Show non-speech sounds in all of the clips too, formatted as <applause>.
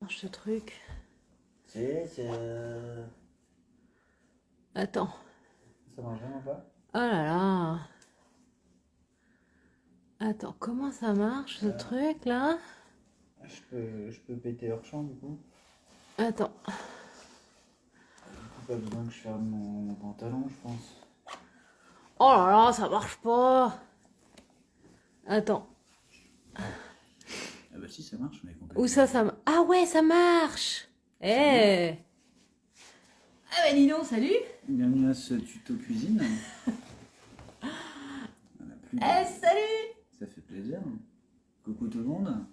marche ce truc C'est. euh, Attends. Ça marche vraiment pas? Oh là là. Attends, comment ça marche ce Euh. truc là? je peux, je peux péter hors champ du coup. Attends. Du coup, pas besoin que je ferme mon, mon pantalon, je pense. Oh là là, ça marche pas. Attends. Ah bah si, ça marche, mais complètement. Où ça, ça m- Ah ouais, ça marche Eh Ah bah dis donc, salut Bienvenue à ce tuto cuisine. <laughs> On a plus de- Eh, salut Ça fait plaisir. Coucou tout le monde.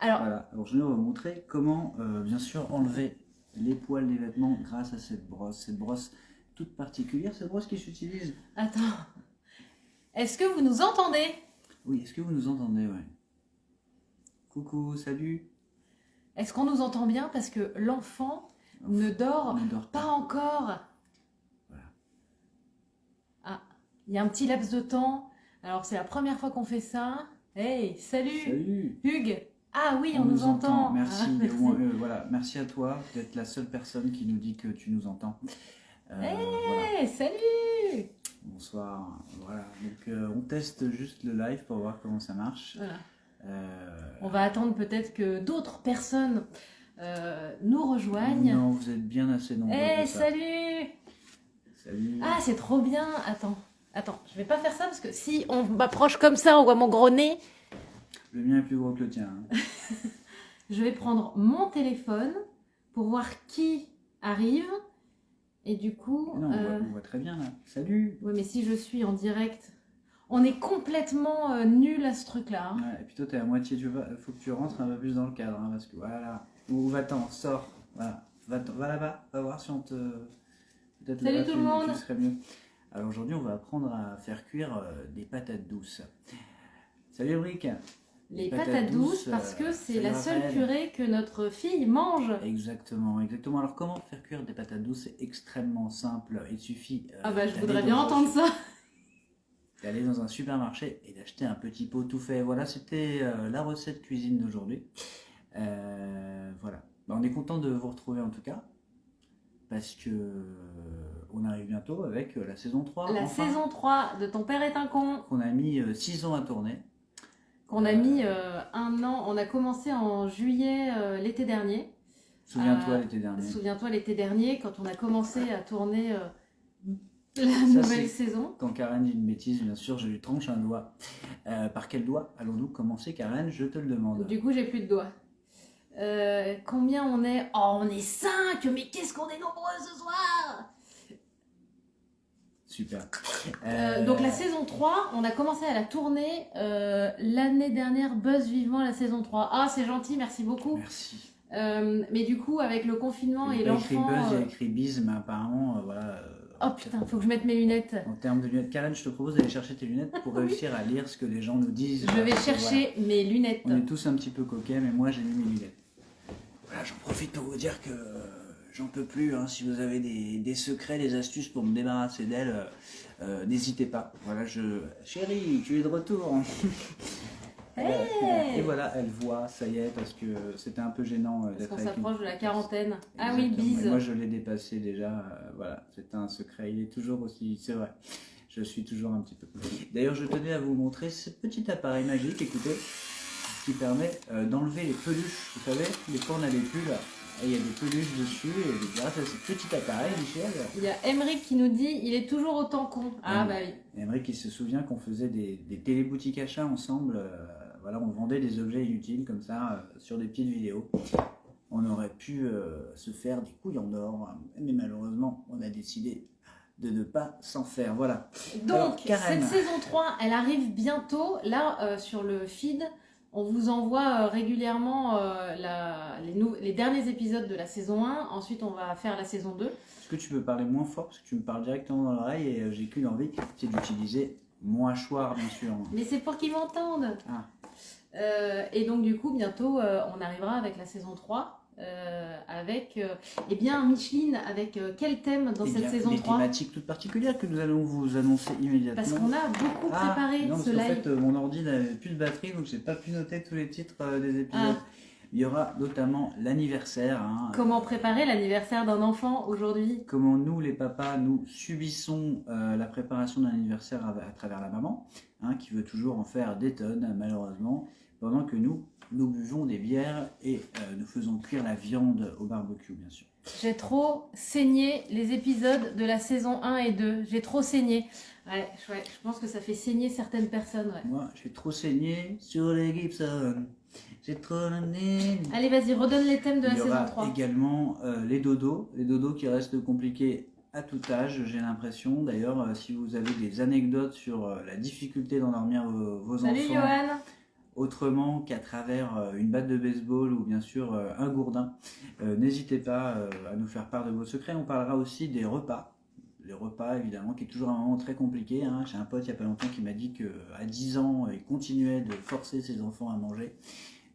Alors, Voilà, alors je vais vous montrer comment, euh, bien sûr, enlever les poils des vêtements grâce à cette brosse. Cette brosse toute particulière, cette brosse qui s'utilise. attends. Est-ce que vous nous entendez? Oui, est-ce que vous nous entendez ouais. Coucou, salut. Est-ce qu'on nous entend bien Parce que l'enfant ne dort pas encore. Voilà. Ah, il y a un petit laps de temps. Alors, c'est la première fois qu'on fait ça. Hey, salut, Salut. Hugues Ah oui, on, nous, entend. Merci. Ah, merci. euh, voilà. merci à toi d'être la seule personne qui nous dit que tu nous entends. Euh, voilà. Hey, salut Bonsoir. Voilà. Donc euh, on teste juste le live pour voir comment ça marche. Voilà. On va attendre peut-être que d'autres personnes euh, nous rejoignent. Non, vous êtes bien assez nombreux. Eh, ça. salut Salut. Ah, c'est trop bien Attends, attends, je vais pas faire ça parce que si on m'approche comme ça, on voit mon gros nez. Le mien est plus gros que le tien. hein. <laughs> Je vais prendre mon téléphone pour voir qui arrive. Et du coup... Non, on, voit, euh, on voit très bien là. Salut. Ouais, mais si je suis en direct, on est complètement euh, nul à ce truc-là. hein. Ouais, et puis toi, t'es à moitié. Tu vas, faut que tu rentres un peu plus dans le cadre, hein, parce que voilà. Ou va-t'en, sors. Voilà. Va, va là-bas. Va voir si on te. Peut-être Salut tout le monde. Tu serais mieux. Alors aujourd'hui, on va apprendre à faire cuire euh, des patates douces. Salut Ulrich. Les patates patates, douces, parce euh, que ça c'est la seule purée que notre fille mange. Exactement, exactement. Alors comment faire cuire des patates douces? C'est extrêmement simple. Il suffit. euh, Ah bah je voudrais bien entendre ça. D'aller dans un supermarché et d'acheter un petit pot tout fait. Voilà, c'était euh, la recette cuisine d'aujourd'hui. Euh, voilà. Bah, on est content de vous retrouver en tout cas. Parce que euh, on arrive bientôt avec la saison 3. La enfin, saison 3 de Ton père est un con, qu'on a mis 6 ans à tourner. qu'on a mis un an, on a commencé en juillet l'été dernier. Souviens-toi l'été dernier. Souviens-toi l'été dernier quand on a commencé à tourner la Ça, nouvelle saison. Quand Karen dit une bêtise, bien sûr, je lui tranche un doigt. Euh, par quel doigt allons-nous commencer, Karen? Je te le demande. Du coup j'ai plus de doigts. Euh, combien on est? Oh on est 5 Mais qu'est-ce qu'on est nombreux ce soir Super. Euh, donc la saison 3, on a commencé à la tourner l'année dernière, buzz vivement la saison 3. Ah c'est gentil, merci beaucoup. Merci. Mais du coup avec le confinement Il et y a pas écrit l'enfant... buzz, il y a euh, écrit bise, mais apparemment, voilà. Oh putain, faut que je mette mes lunettes. En termes de lunettes, Karen, je te propose d'aller chercher tes lunettes pour <laughs> réussir à lire ce que les gens nous disent. Je vais chercher mes lunettes. on est tous un petit peu coquets, mais moi j'ai mis mes lunettes. Voilà, j'en profite pour vous dire que euh, j'en peux plus. hein. Si vous avez des, des secrets, des astuces pour me débarrasser d'elles, euh, euh, n'hésitez pas. Voilà, je. Chérie, tu es de retour. <laughs> Hey Et voilà, elle voit, ça y est, parce que c'était un peu gênant euh, Parce d'être qu'on avec une s'approche de la quarantaine. Ah oui, bise. Et moi, je l'ai dépassé déjà. euh, voilà, c'est un secret. Il est toujours aussi. C'est vrai. Je suis toujours un petit peu. D'ailleurs, je tenais à vous montrer ce petit appareil magique, écoutez, qui permet euh, d'enlever les peluches. Vous savez, des fois, on a des pulls et il y a des peluches dessus. Et grâce à ce petit appareil, Michel, Il y a Emeric qui nous dit il est toujours autant con. Ah bah oui. Aymeric, qui se souvient qu'on faisait des, des téléboutiques achats ensemble. euh, voilà, on vendait des objets inutiles comme ça euh, sur des petites vidéos. On aurait pu euh, se faire des couilles en or, mais malheureusement, on a décidé de ne pas s'en faire. Voilà. Donc, Alors, cette saison 3, elle arrive bientôt. Là, euh, sur le feed, on vous envoie euh, régulièrement euh, la- les, derniers épisodes de la saison 1. Ensuite, on va faire la saison 2. Est-ce que tu peux parler moins fort? Parce que tu me parles directement dans l'oreille et j'ai qu'une envie, c'est d'utiliser mon hachoir, bien sûr. Mais c'est pour qu'ils m'entendent. Ah. Euh, et donc, du coup, bientôt, euh, on arrivera avec la saison 3. euh, avec, eh bien, Micheline, avec quel thème dans Eh cette bien, saison des 3 thématiques toutes particulières que nous allons vous annoncer immédiatement. Parce qu'on a beaucoup Ah, préparé non, ce live. fait, euh, mon ordi n'avait plus de batterie, donc j'ai pas pu noter tous les titres des épisodes. Ah. Il y aura notamment l'anniversaire. hein. Comment préparer l'anniversaire d'un enfant aujourd'hui? Comment nous, les papas, nous subissons euh, la préparation d'un anniversaire à, à travers la maman, hein, qui veut toujours en faire des tonnes, malheureusement, pendant que nous, nous buvons des bières et euh, nous faisons cuire la viande au barbecue, bien sûr. J'ai trop saigné les épisodes de la saison 1 et 2. J'ai trop saigné. Ouais, je- ouais, je pense que ça fait saigner certaines personnes. Ouais. Moi, j'ai trop saigné sur les Gibson. J'ai trop. Allez, vas-y, redonne les thèmes de la Il y saison aura 3. également euh, les dodos, les dodos qui restent compliqués à tout âge, j'ai l'impression. D'ailleurs, euh, si vous avez des anecdotes sur euh, la difficulté d'endormir vos, vos Salut enfants Johan autrement qu'à travers euh, une batte de baseball ou bien sûr euh, un gourdin, euh, n'hésitez pas à nous faire part de vos secrets. On parlera aussi des repas. Les repas, évidemment, qui est toujours un moment très compliqué. hein. J'ai un pote il n'y a pas longtemps qui m'a dit qu'à 10 ans, il continuait de forcer ses enfants à manger.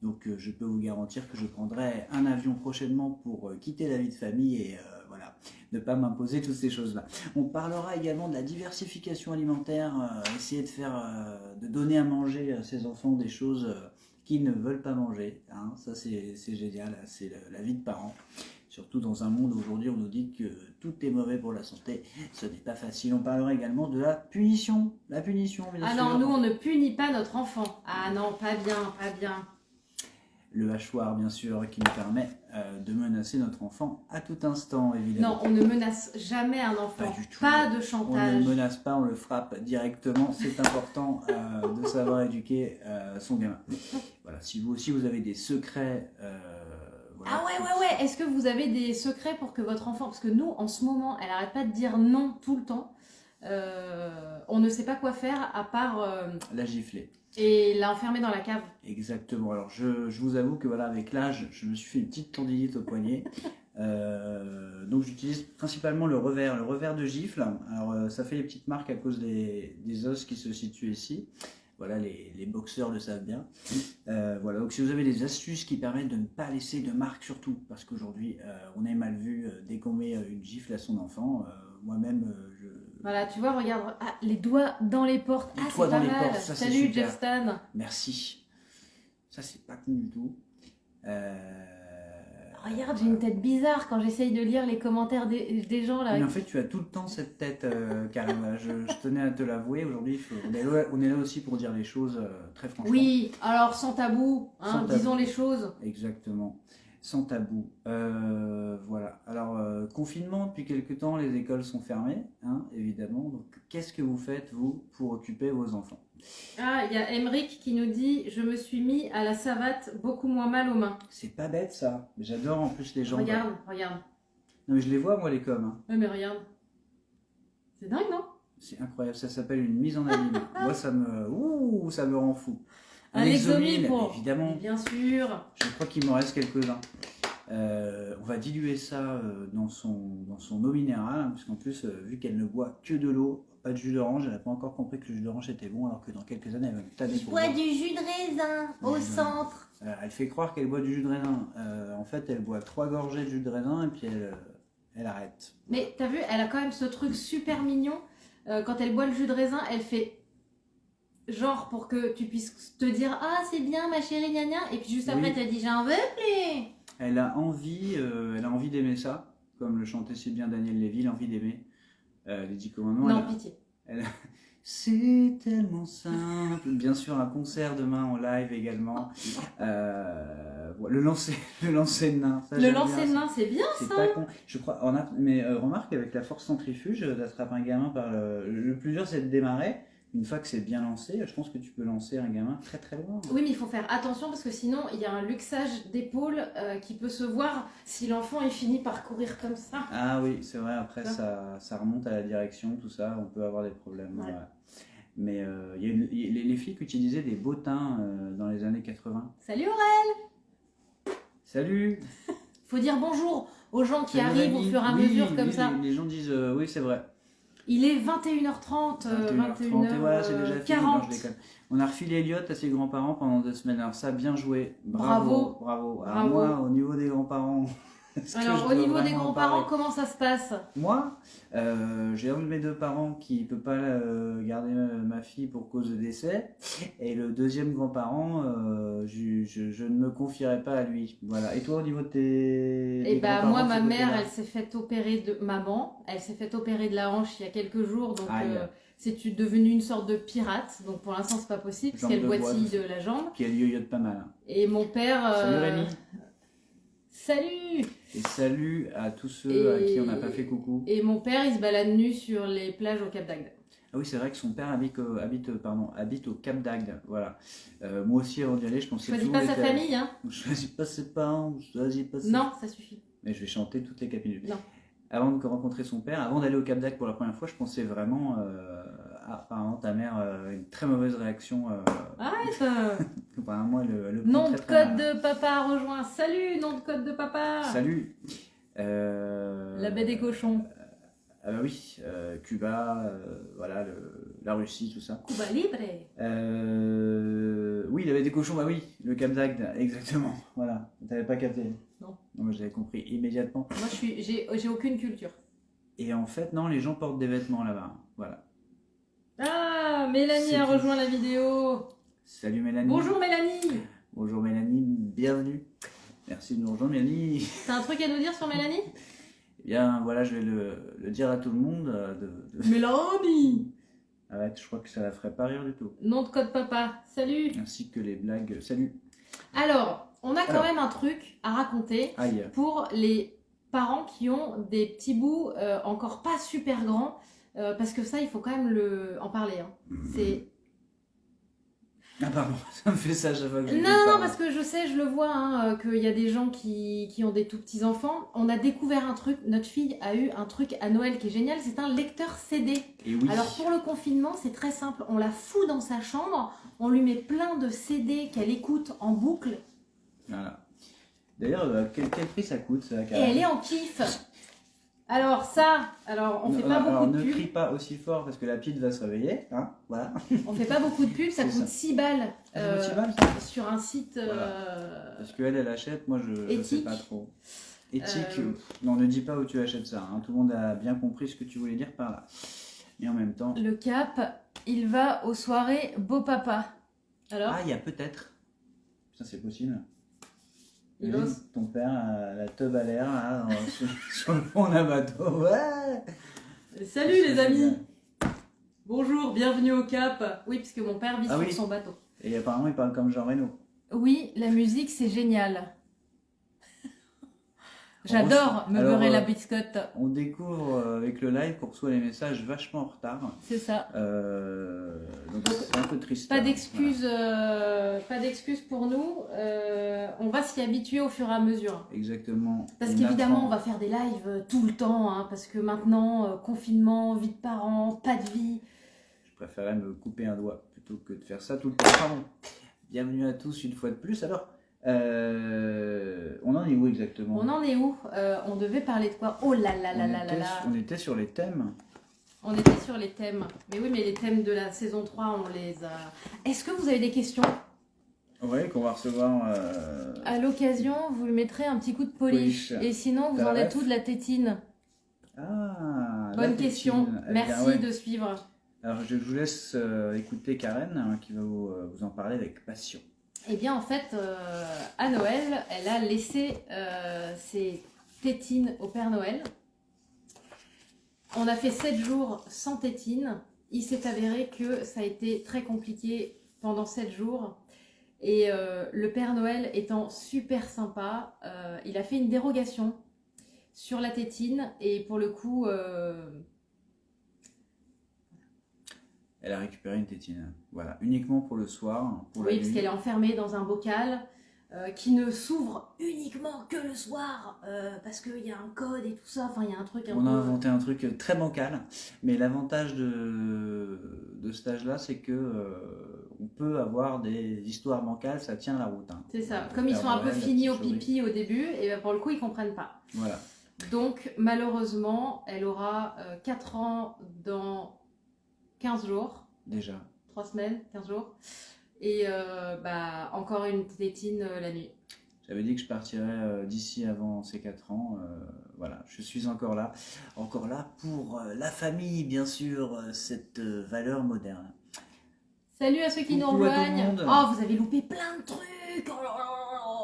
Donc je peux vous garantir que je prendrai un avion prochainement pour quitter la vie de famille et voilà, ne pas m'imposer toutes ces choses-là. On parlera également de la diversification alimentaire, euh, essayer de faire, euh, de donner à manger à ses enfants des choses euh, qu'ils ne veulent pas manger. hein. Ça c'est génial, c'est la vie de parents. Surtout dans un monde où aujourd'hui on nous dit que tout est mauvais pour la santé, ce n'est pas facile. On parlera également de la punition. La punition, bien Ah sûr. non, nous on ne punit pas notre enfant. Ah non, pas bien, pas bien. le hachoir, bien sûr, qui nous permet euh, de menacer notre enfant à tout instant, évidemment. Non, on ne menace jamais un enfant. Pas du tout. Pas de On ne chantage. le menace pas, on le frappe directement. C'est important euh, de savoir éduquer euh, son gamin. Voilà, si vous aussi vous avez des secrets. voilà, Ah ouais, ouais, ouais. Est-ce que vous avez des secrets pour que votre enfant... Parce que nous, en ce moment, elle arrête pas de dire non tout le temps. On ne sait pas quoi faire à part... La gifler. Et l'enfermer dans la cave. Exactement. Alors, je, je vous avoue que voilà, avec l'âge, je me suis fait une petite tendinite au poignet. Euh, donc, j'utilise principalement le revers, le revers de gifle. Alors, euh, ça fait des petites marques à cause des, des os qui se situent ici. Voilà, les, les boxeurs le savent bien. Euh, voilà, donc si vous avez des astuces qui permettent de ne pas laisser de marques, surtout, parce qu'aujourd'hui, on est mal vu dès qu'on met une gifle à son enfant. Moi-même, je, Voilà, tu vois, regarde. Ah, les doigts dans les portes. Les ah, doigts c'est dans les portes, ça, Salut. Jeff Stan. Merci. Ça, c'est pas con du tout. Euh, Regarde, j'ai une tête bizarre quand j'essaye de lire les commentaires des, des gens là. Mais en fait, tu as tout le temps cette tête, euh, Karim. <laughs> Je, je tenais à te l'avouer. Aujourd'hui, on, est là, on est là aussi pour dire les choses euh, très franchement. Oui, alors sans tabou, hein, Sans tabou. disons les choses. Exactement. Sans tabou. Euh, voilà. Alors, euh, confinement, depuis quelques temps, les écoles sont fermées, hein, évidemment. Donc, qu'est-ce que vous faites, vous, pour occuper vos enfants? Ah, il y a Emric qui nous dit Je me suis mis à la savate, beaucoup moins mal aux mains. C'est pas bête, ça. J'adore en plus les gens. Regarde, regarde. Non, mais je les vois, moi, les coms. hein. Ouais, mais regarde. C'est dingue, non? C'est incroyable, ça s'appelle une mise en abîme. <laughs> Moi, ça me, ouh, ça me rend fou. Un exomile pour- évidemment. Bien sûr. Je crois qu'il m'en reste quelques-uns. Euh, on va diluer ça euh, dans son, dans son eau minérale, hein, puisqu'en plus, euh, vu qu'elle ne boit que de l'eau, pas de jus d'orange, elle n'a pas encore compris que le jus d'orange était bon, alors que dans quelques années, elle va me tanner pour boire. du jus de raisin au Ouais. centre. Euh, elle fait croire qu'elle boit du jus de raisin. Euh, en fait, elle boit trois gorgées de jus de raisin et puis elle, euh, elle arrête. Mais t'as vu, elle a quand même ce truc super mignon. Euh, quand elle boit le jus de raisin, elle fait genre pour que tu puisses te dire Ah, c'est bien ma chérie, gna gna. Et puis juste après, Oui. tu as dit J'en veux plus. Elle a envie, euh, elle a envie d'aimer ça, comme le chantait si bien Daniel Lévy, l'envie d'aimer. Euh, les dix commandements. non, elle a- pitié. <laughs> C'est tellement simple. Bien sûr, un concert demain en live également. <laughs> Euh, le lancer, <laughs> le lancer de nain. ça, Le lancer de main, c'est bien. C'est pas con. Je crois. On a, mais euh, remarque avec la force centrifuge, d'attraper un gamin par le. Le plus dur, c'est de démarrer. Une fois que c'est bien lancé, je pense que tu peux lancer un gamin très très loin. Oui, mais il faut faire attention parce que sinon, il y a un luxage d'épaule euh, qui peut se voir si l'enfant est fini par courir comme ça. Ah oui, c'est vrai. Après, Ça. ça, ça remonte à la direction, tout ça. On peut avoir des problèmes. Ouais. Mais euh, il y a une- il y a- les, les flics utilisaient des bottins euh, dans les années 80. Salut Aurel Salut Faut dire bonjour aux gens qui Salut, arrivent au fur et à Oui, mesure comme oui, ça. Les, les gens disent euh, oui, c'est vrai. Il est 21h30, euh, 21h30, et voilà, c'est 21h40. déjà fini. non, je déconne. On a refilé Elliot à ses grands-parents pendant deux semaines. Alors ça, bien joué. Bravo. Bravo. Alors Bravo. moi, au niveau des grands-parents, Alors, au niveau des grands-parents, comment ça se passe? Moi, euh, j'ai un de mes deux parents qui peut pas euh, garder ma, fille pour cause de décès, et le deuxième grand-parent, euh, je, je- je ne me confierai pas à lui. Voilà. Et toi, au niveau de tes. Eh bah, moi, ma mère, elle s'est fait opérer de maman. Elle s'est fait opérer de la hanche il y a quelques jours, donc c'est devenu une sorte de pirate. Donc pour l'instant, c'est pas possible parce qu'elle boitille de la jambe. Qui a yoyote pas mal. hein. Et mon père. Salut Rémi. Salut Et salut à tous ceux à qui on n'a pas fait coucou. Et mon père, il se balade nu sur les plages au Cap d'Agde. Ah oui, c'est vrai que son père habite, au- habite, pardon, habite au Cap d'Agde. Voilà. Euh, moi aussi, avant d'y aller, je pensais Choisis tout pas sa était- famille, hein Je choisis pas ses parents, je choisis pas ses Non, ça suffit. Mais je vais chanter toutes les capitules. Non. Avant de rencontrer son père, avant d'aller au Cap d'Agde pour la première fois, je pensais vraiment. Euh, apparemment, ta mère a une très mauvaise réaction. Euh, Arrête euh. <laughs> apparemment, le prend Nom de code de papa rejoint. Salut, nom de code de papa Salut Euh, La baie des cochons. Ah bah oui, euh, Cuba, euh, voilà, le- la Russie, tout ça. Cuba Libre Euh, oui, il avait des cochons, bah oui, le Cap d'Agde, exactement. <laughs> Voilà, t'avais pas capté. Non. moi j'avais compris immédiatement. Moi, j'ai aucune culture. Et en fait, non, les gens portent des vêtements là-bas. Voilà. Ah, Mélanie a rejoint la vidéo. Salut Mélanie. Bonjour Mélanie. Bonjour Mélanie, bienvenue. Merci de nous rejoindre Mélanie. T'as un truc à nous dire sur Mélanie? Eh bien, voilà, je vais le, le dire à tout le monde. euh, De, de- Mélanie. Arrête, je crois que ça la ferait pas rire du tout. Nom de code papa. Salut. Ainsi que les blagues. Salut. Alors, on a quand Alors. même un truc à raconter Aïe. pour les parents qui ont des petits bouts euh, encore pas super grands. Euh, parce que ça, il faut quand même le... en parler. hein. C'est Ah pardon, <laughs> ça me fait ça chaque fois que je Non, non, parce que je sais, je le vois, hein, euh, qu'il y a des gens qui, qui ont des tout petits enfants. On a découvert un truc, notre fille a eu un truc à Noël qui est génial, c'est un lecteur CD. Et oui. Alors pour le confinement, c'est très simple, on la fout dans sa chambre, on lui met plein de CD qu'elle écoute en boucle, Voilà. D'ailleurs, euh, quel, quel prix ça coûte ça et elle est en kiff. Alors ça, alors on fait pas Alors, beaucoup de ne pub, crie pas aussi fort parce que la petite va se réveiller. Hein voilà. on fait pas beaucoup de pub, ça coûte ça. 6 balles Ça euh, coûte six balles, sur un site... euh, Parce qu'elle, elle achète, moi je, je sais pas trop. Éthique, Euh, non, ne dis pas où tu achètes ça. hein. Tout le monde a bien compris ce que tu voulais dire par là. Et en même temps, Le cap, il va aux soirées beau papa. Alors ah, il y a peut-être. Ça, c'est possible. Il. Ton père a la teub à l'air <laughs> sur, sur le fond d'un bateau. Ouais Salut les amis Bonjour, bienvenue au Cap Oui, puisque mon père vit Ah sur oui. son bateau. Et apparemment, il parle comme Jean Reno. Oui, la musique, c'est génial. J'adore me Alors, beurrer euh, la biscotte. On découvre euh, avec le live qu'on reçoit les messages vachement en retard. C'est ça. Euh, donc c'est un peu triste. Pas hein. d'excuses, euh, pas d'excuses pour nous. Euh, on va s'y habituer au fur et à mesure. Voilà. Exactement. Parce qu'évidemment, on va faire des lives euh, tout le temps, hein, parce que maintenant, euh, confinement, vie de parents, pas de vie. Je préférais me couper un doigt plutôt que de faire ça tout le temps. Pardon. Bienvenue à tous une fois de plus. Alors, euh, on en est où exactement On en est où Euh, On devait parler de quoi Oh là là là on, là là était, là on était sur les thèmes. On était sur les thèmes. Mais oui, mais les thèmes de la saison 3, on les a. Est-ce que vous avez des questions Oui, qu'on va recevoir. euh, À l'occasion, vous lui mettrez un petit coup de polish. Polish. Et sinon, vous en êtes où de la tétine Ah, Bonne tétine. question. Eh bien, Merci ouais. de suivre. Alors, je vous laisse euh, écouter Karen hein, qui va vous, vous en parler avec passion. Eh bien, en fait, euh, à Noël, elle a laissé euh, ses tétines au Père Noël. On a fait 7 jours sans tétines. Il s'est avéré que ça a été très compliqué pendant 7 jours. Et euh, le Père Noël étant super sympa, il a fait une dérogation sur la tétine. Et pour le coup, Elle a récupéré une tétine. Voilà, uniquement pour le soir, pour la oui, parce qu'elle est enfermée dans un bocal euh, qui ne s'ouvre uniquement que le soir, euh, parce qu'il y a un code et tout ça. Enfin, il y a un truc un On peu... a inventé un truc très bancal, mais l'avantage de, de ce stage-là, c'est que euh, on peut avoir des histoires bancales, ça tient la route. hein. C'est ça. Comme ils sont un peu finis au pipi au début, et ben, pour le coup, ils comprennent pas. Voilà. Donc, malheureusement, elle aura euh, 4 ans dans 15 jours, Déjà. 3 semaines, 15 jours. Et euh, bah, encore une tétine euh, la nuit. J'avais dit que je partirais euh, d'ici avant ces 4 ans. voilà, je suis encore là. Encore là pour la famille, bien sûr, cette valeur moderne. Salut à ceux qui nous Coucou rejoignent. Oh, vous avez loupé plein de trucs. Oh là là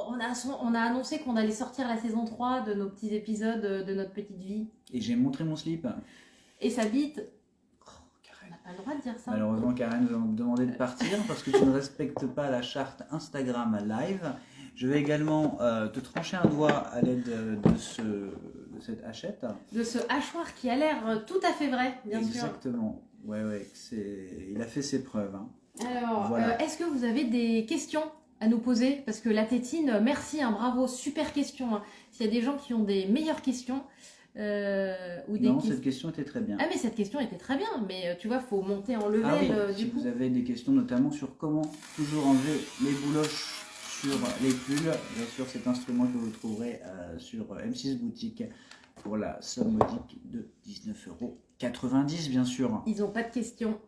on, a, on a annoncé qu'on allait sortir la saison 3 de nos petits épisodes de notre petite vie. Et j'ai montré mon slip. Et sa bite, Oh, on Karen. n'a pas le droit de dire ça. Malheureusement, Karen va me demander de partir parce que tu ne respectes pas la charte Instagram Live. Je vais également euh, te trancher un doigt à l'aide de, ce, de cette hachette. De ce hachoir qui a l'air euh, tout à fait vrai, bien sûr. Exactement. Ouais, ouais, c'est... il a fait ses preuves. hein. Alors, Voilà. euh, est-ce que vous avez des questions à nous poser? Parce que la tétine, euh, merci, hein, bravo, super question. hein. S'il y a des gens qui ont des meilleures questions, euh, ou des Non, cette question était très bien. Ah mais cette question était très bien, mais euh, tu vois, faut monter en level Ah oui, euh, si coup. vous avez des questions notamment sur comment toujours enlever les bouloches sur les pulls, bien sûr cet instrument que vous trouverez euh, sur M6 Boutique pour la somme modique de 19,90€ bien sûr. Ils ont pas de questions.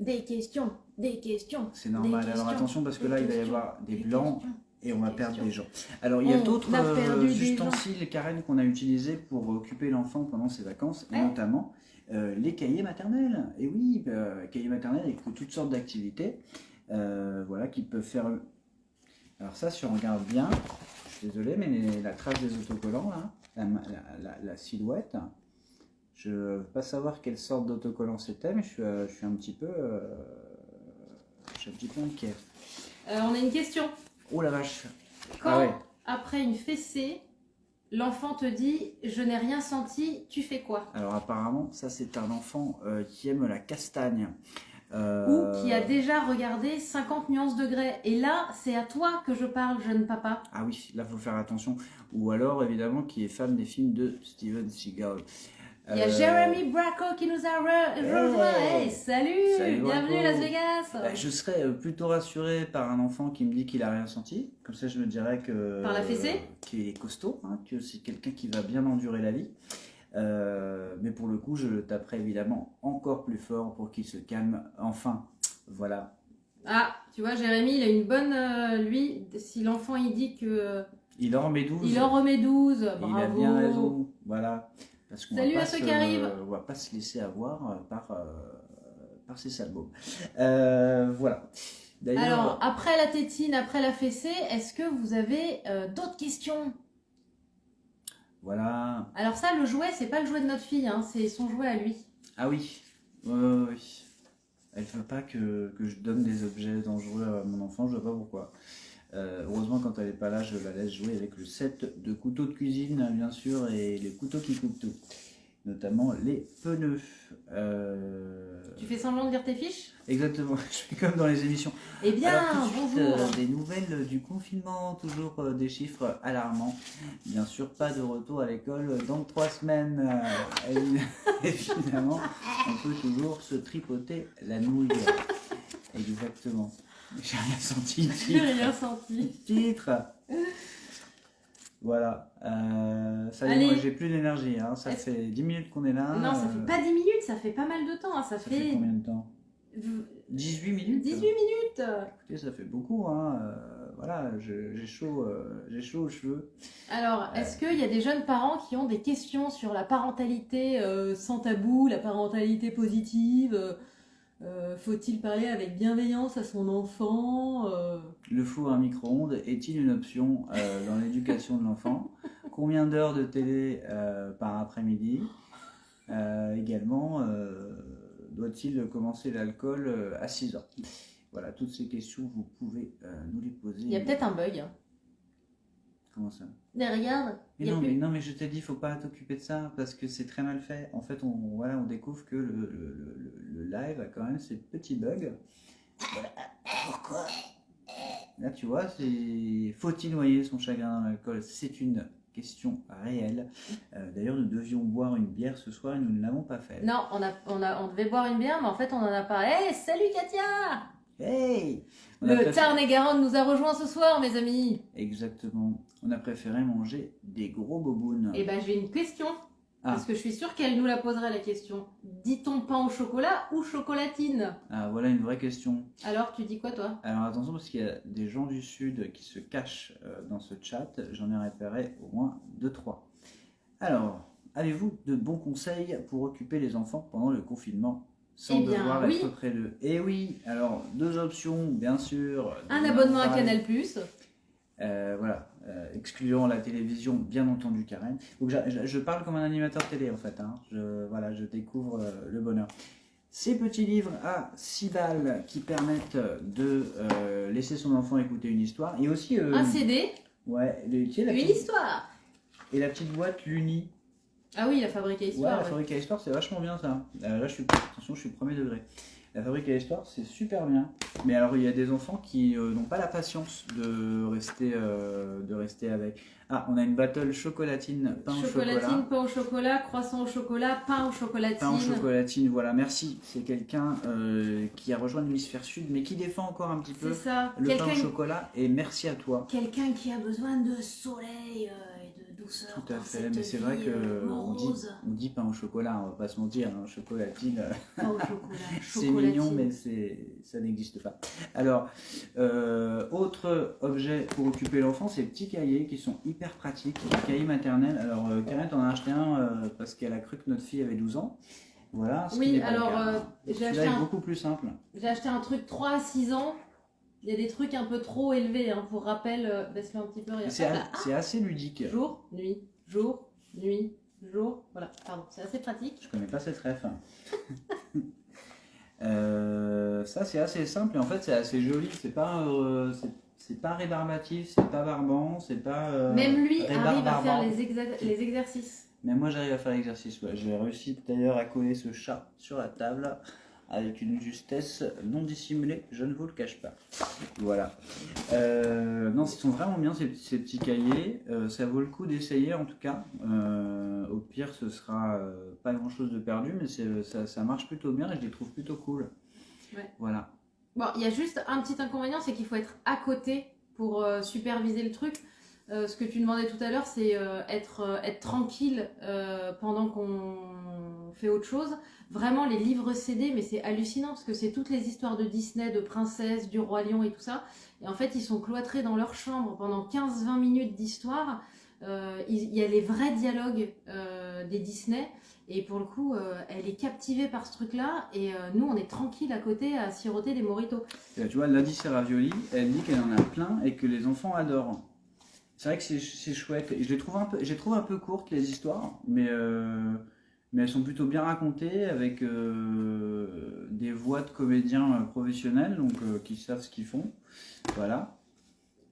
Des questions, des questions. C'est normal. Des Alors questions, attention parce que là il va y avoir des des blancs questions. Et on va perdre des gens. Alors il y a d'autres euh, ustensiles Karen qu'on a utilisés pour occuper l'enfant pendant ses vacances, et Ouais. notamment euh, les cahiers maternels. Et oui, euh, cahiers maternels avec toutes sortes d'activités, euh, voilà, qui peuvent faire. Alors ça, si on regarde bien, je suis désolé, mais les- la trace des autocollants là, la, ma- la- la- la silhouette. Je ne veux pas savoir quelle sorte d'autocollant c'était, mais je suis, euh, je suis un petit peu, euh, je suis un petit peu inquiet. Euh, on a une question. Oh la vache. Quand, Ah ouais. après une fessée, l'enfant te dit « je n'ai rien senti », tu fais quoi? Alors apparemment, ça c'est un enfant euh, qui aime la castagne. Euh, Ou qui a déjà regardé 50 nuances de grès. Et là, c'est à toi que je parle, jeune papa. Ah oui, là faut faire attention. Ou alors évidemment qui est fan des films de Steven Seagal. Il y a Euh, Jeremy Bracco qui nous a re- rejoint. Hey Hey, salut, Salut, Bienvenue Bracco. Las Vegas bah, je serais euh, plutôt rassuré par un enfant qui me dit qu'il a rien senti. Comme ça, je me dirais que Par la fessée? euh, qu'il est costaud, hein, que c'est quelqu'un qui va bien endurer la vie. Euh, mais pour le coup, je le taperai évidemment encore plus fort pour qu'il se calme. Enfin, voilà. Ah, tu vois, Jérémy, il a une bonne... euh, lui, si l'enfant, il dit que... euh, Il en remet 12. Il en remet 12, Et bravo. Il a bien raison, voilà. Parce qu'on Salut va à ceux se- qui arrivent. On va pas se laisser avoir euh, par, euh, par ces salbos. Euh, voilà. Alors, après la tétine, après la fessée, est-ce que vous avez euh, d'autres questions? Voilà. Alors ça, le jouet, c'est pas le jouet de notre fille, hein, c'est son jouet à lui. Ah oui. Ouais, ouais. Elle veut pas que, que je donne des objets dangereux à mon enfant, je sais pas pourquoi. Euh, heureusement, quand elle est pas là, je la laisse jouer avec le set de couteaux de cuisine, bien sûr, et les couteaux qui coupent tout. Notamment les pneus. Euh, Tu fais semblant de lire tes fiches? Exactement, <laughs> je fais comme dans les émissions. Eh bien, Alors, tout de suite, bonjour euh, des nouvelles du confinement, toujours des chiffres alarmants. Bien sûr, pas de retour à l'école dans trois semaines. évi- <laughs> évidemment, on peut toujours se tripoter la nouille. Exactement. J'ai rien <laughs> senti. J'ai rien senti. Titre. Voilà. Euh, ça y est, moi j'ai plus d'énergie. hein. Ça fait 10 minutes qu'on est là. Non, ça euh, fait pas 10 minutes, ça fait pas mal de temps, hein, ça, Ça fait, fait combien de temps? V- 18 minutes 18 minutes Écoutez, ça fait beaucoup. Hein. euh, voilà, j'ai chaud, euh, j'ai chaud aux cheveux. Alors, est-ce qu'il y a des jeunes parents qui ont des questions sur la parentalité euh, sans tabou, la parentalité positive euh, Faut-il parler avec bienveillance à son enfant euh, Le four à micro-ondes est-il une option euh, dans l'éducation de l'enfant? Combien d'heures de télé euh, par après-midi? Euh, Également, euh, doit-il commencer l'alcool euh, à 6 ans Voilà, toutes ces questions, vous pouvez euh, nous les poser. Il y a peut-être un bug. hein. Comment ça? Mais regarde, mais non, plus- mais non, mais je t'ai dit, faut pas t'occuper de ça parce que c'est très mal fait. En fait, on, voilà, on découvre que le, le- le- le live a quand même ses petits bugs. Voilà. Pourquoi Là, tu vois, c'est faut-il noyer son chagrin dans l'alcool C'est une question réelle. Euh, D'ailleurs, nous devions boire une bière ce soir et nous ne l'avons pas fait. Non, on, a, on, a, on devait boire une bière, mais en fait, on en a pas. Hey, salut Katia Hey On Le préféré- Tarn-et-Garonne nous a rejoints ce soir, mes amis. Exactement. On a préféré manger des gros bobounes. Eh ben, j'ai une question. Ah. Parce que je suis sûre qu'elle nous la poserait, la question. dit-on pain au chocolat ou chocolatine? Ah, voilà une vraie question. Alors, tu dis quoi, toi? Alors attention, parce qu'il y a des gens du Sud qui se cachent euh, dans ce chat. J'en ai repéré au moins deux, trois. Alors, avez-vous de bons conseils pour occuper les enfants pendant le confinement? Sans Eh bien, devoir oui. être près d'eux Eh oui, alors deux options, bien sûr. Un abonnement à. Canal+. Euh, voilà, euh, excluant la télévision, bien entendu, Karen. Donc, je, je- parle comme un animateur télé, en fait. hein. Je, voilà, je découvre euh, le bonheur. Ces petits livres à 6 balles qui permettent de laisser son enfant écouter une histoire. Et aussi, Un CD, ouais, les- tu sais, la une petite- histoire. et la petite boîte Luni. Ah oui, la fabrique à Ouais, histoire. la ouais. fabrique à histoire, c'est vachement bien ça. Euh, là, je suis, attention, je suis premier degré. La fabrique à histoire, c'est super bien. Mais alors, il y a des enfants qui euh, n'ont pas la patience de rester, euh, de rester avec. Ah, on a une battle chocolatine, pain au Chocolatine, chocolat. pain au chocolat, croissant au chocolat, pain au chocolatine. Pain au chocolatine, voilà, merci. C'est quelqu'un euh, qui a rejoint l'hémisphère sud, mais qui défend encore un petit peu ça. le pain au chocolat. Et merci à toi. quelqu'un qui a besoin de soleil douceur. Tout à dans fait, mais c'est vrai vie, que euh, on dit, on dit pain au chocolat, on va pas se mentir, hein, chocolatine. Pain au chocolat. <laughs> C'est mignon, mais c'est, ça n'existe pas. Alors, euh, autre objet pour occuper l'enfant, ces petits cahiers qui sont hyper pratiques, les cahiers maternels. Alors, euh, Karen t'en a acheté un euh, parce qu'elle a cru que notre fille avait 12 ans. Voilà. ce Oui, alors, euh, j'ai acheté un- beaucoup plus simple. J'ai acheté un truc 3 à 6 ans. Il y a des trucs un peu trop élevés. Hein. Pour rappel, euh, baisse-le un petit peu. C'est. Ah, c'est assez ludique. jour, nuit, jour, nuit, jour. Voilà, pardon, c'est assez pratique. Je connais pas cette ref. <laughs> Euh, ça c'est assez simple et en fait c'est assez joli. C'est pas, euh, c'est, pas rébarbatif, c'est pas barbant, c'est pas. euh, Même lui arrive à faire les exercices. Mais moi j'arrive à faire l'exercice. Ouais. J'ai réussi d'ailleurs à coller ce chat sur la table avec une justesse non dissimulée, je ne vous le cache pas. Voilà. Euh, non, ils sont vraiment bien ces, ces petits cahiers. Euh, ça vaut le coup d'essayer en tout cas. Euh, au pire, ce sera pas grand chose de perdu, mais ça, ça marche plutôt bien et je les trouve plutôt cool. Ouais. Voilà. Bon, il y a juste un petit inconvénient, c'est qu'il faut être à côté pour superviser le truc. Euh, ce que tu demandais tout à l'heure, c'est euh, être, euh, être tranquille pendant qu'on fait autre chose. Vraiment, les livres CD, mais c'est hallucinant parce que c'est toutes les histoires de Disney, de princesses, du roi lion et tout ça. Et en fait, ils sont cloîtrés dans leur chambre pendant 15-20 minutes d'histoire. Euh, il y a les vrais dialogues euh, des Disney. Et pour le coup, euh, elle est captivée par ce truc-là. Et nous, on est tranquille à côté à siroter des moritos. Tu vois, Lady Ravioli, elle dit qu'elle en a plein et que les enfants adorent. C'est vrai que c'est- chouette. Et je les trouve un peu, je les trouve un peu courtes les histoires, mais mais elles sont plutôt bien racontées avec euh, des voix de comédiens euh, professionnels, donc euh, qui savent ce qu'ils font. Voilà.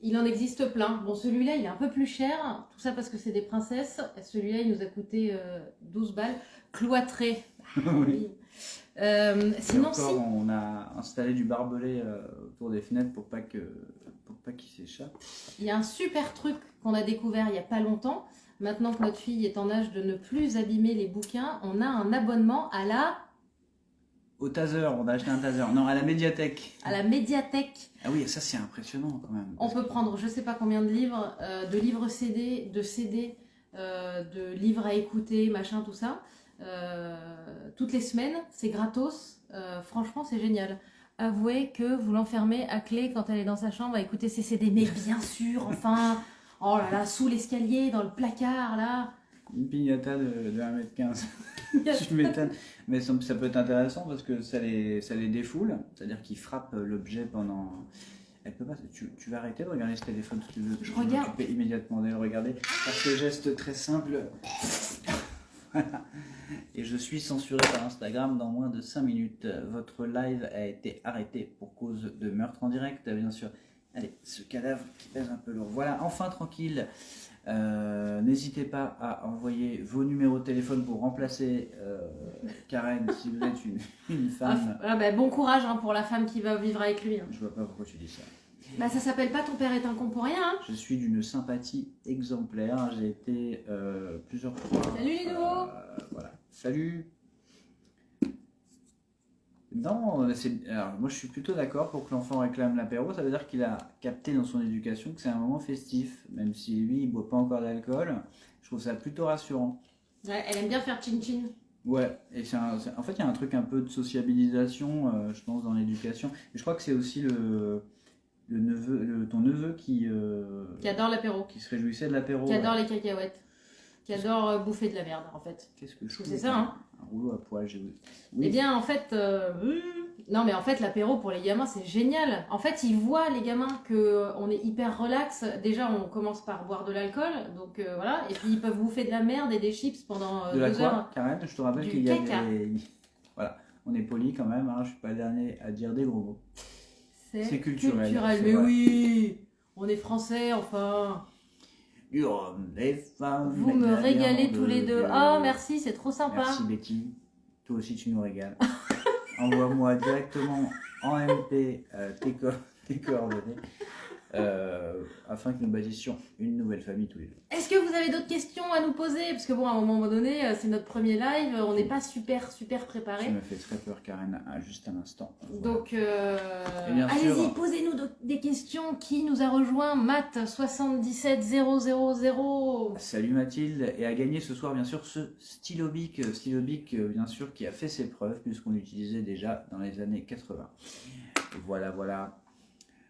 Il en existe plein. Bon, celui-là, il est un peu plus cher. Tout ça parce que c'est des princesses. Celui-là, il nous a coûté euh, 12 balles. Cloîtré. <laughs> Oui. Euh, Et sinon, encore, si. on a installé du barbelé autour des fenêtres pour pas que pour pas qu'ils s'échappent. Il y a un super truc qu'on a découvert il n'y a pas longtemps. Maintenant que notre fille est en âge de ne plus abîmer les bouquins, on a un abonnement à la, Au taser, on a acheté un taser. Non, à la médiathèque. à la médiathèque. Ah oui, ça c'est impressionnant quand même. On peut prendre je sais pas combien de livres, euh, de livres CD, de CD, euh, de livres à écouter, machin, tout ça. Euh, toutes les semaines, c'est gratos. Franchement, c'est génial. Avouez que vous l'enfermez à clé quand elle est dans sa chambre à écouter ses CD. Mais bien sûr, enfin, oh là là, sous l'escalier, dans le placard, là. Une pignata de, de 1m15. <laughs> <laughs> tu m'étonnes. Mais ça, ça peut être intéressant parce que ça les, ça les défoule. C'est-à-dire qu'ils frappent l'objet pendant. Elle peut pas. Tu, tu vas arrêter de regarder ce téléphone si tu veux. Je vais regarde. m'occuper immédiatement de le regarder. Par ce geste très simple. <laughs> Voilà. Et je suis censuré par Instagram dans moins de 5 minutes. Votre live a été arrêté pour cause de meurtre en direct, bien sûr. Allez, ce cadavre qui pèse un peu lourd. Voilà, enfin tranquille. Euh, N'hésitez pas à envoyer vos numéros de téléphone pour remplacer euh, Karen si vous êtes une, une femme. Ah, bah, bon courage hein, pour la femme qui va vivre avec lui. hein. Je vois pas pourquoi tu dis ça. Bah, ça s'appelle pas ton père est un con pour rien. hein. Je suis d'une sympathie exemplaire. J'ai été euh, plusieurs fois. Salut les nouveaux. Voilà. Salut. Non, alors moi je suis plutôt d'accord pour que l'enfant réclame l'apéro. Ça veut dire qu'il a capté dans son éducation que c'est un moment festif, même si lui il boit pas encore d'alcool. Je trouve ça plutôt rassurant. Ouais, elle aime bien faire chin chin. Ouais, et c'est en fait, il y a un truc un peu de sociabilisation, euh, je pense, dans l'éducation. Je crois que c'est aussi le, le neveu, le- ton neveu qui, euh, Qui adore l'apéro, qui se réjouissait de l'apéro. qui ouais. adore les cacahuètes, qui adore euh, bouffer de la merde en fait. Qu'est-ce que je c'est ça, hein. Un rouleau à poil, j'ai Eh Oui, bien, en fait, euh, non, mais en fait, l'apéro pour les gamins, c'est génial. En fait, ils voient les gamins que euh, on est hyper relax. Déjà, on commence par boire de l'alcool, donc euh, voilà. Et puis ils peuvent bouffer de la merde et des chips pendant euh, de la deux quoi, heures. Karen Je te rappelle qu'il y a des... Voilà, on est poli quand même, hein, je suis pas le dernier à dire des gros mots. C'est culturel, Mais oui, on est français, enfin. Femmes, Vous me régalez tous les deux. de- Ah, merci, c'est trop sympa. Merci Betty. Toi aussi, tu nous régales. Envoie-moi directement en MP euh, tes, co- <laughs> tes coordonnées euh, afin que nous bâtissions une nouvelle famille tous les deux. Est-ce que vous avez d'autres questions à nous poser? Parce que bon, à un moment donné, euh, c'est notre premier live, on n'est pas super, super Ça préparé. me fait très peur, Karen, à juste un instant. Voilà. Donc, euh, allez-y, posez-nous des questions. Qui nous a rejoint? Matt 77000. Salut Mathilde, et à gagner ce soir bien sûr ce stylo bic, euh, stylo bic euh, bien sûr qui a fait ses preuves puisqu'on l'utilisait déjà dans les années 80. Voilà, voilà.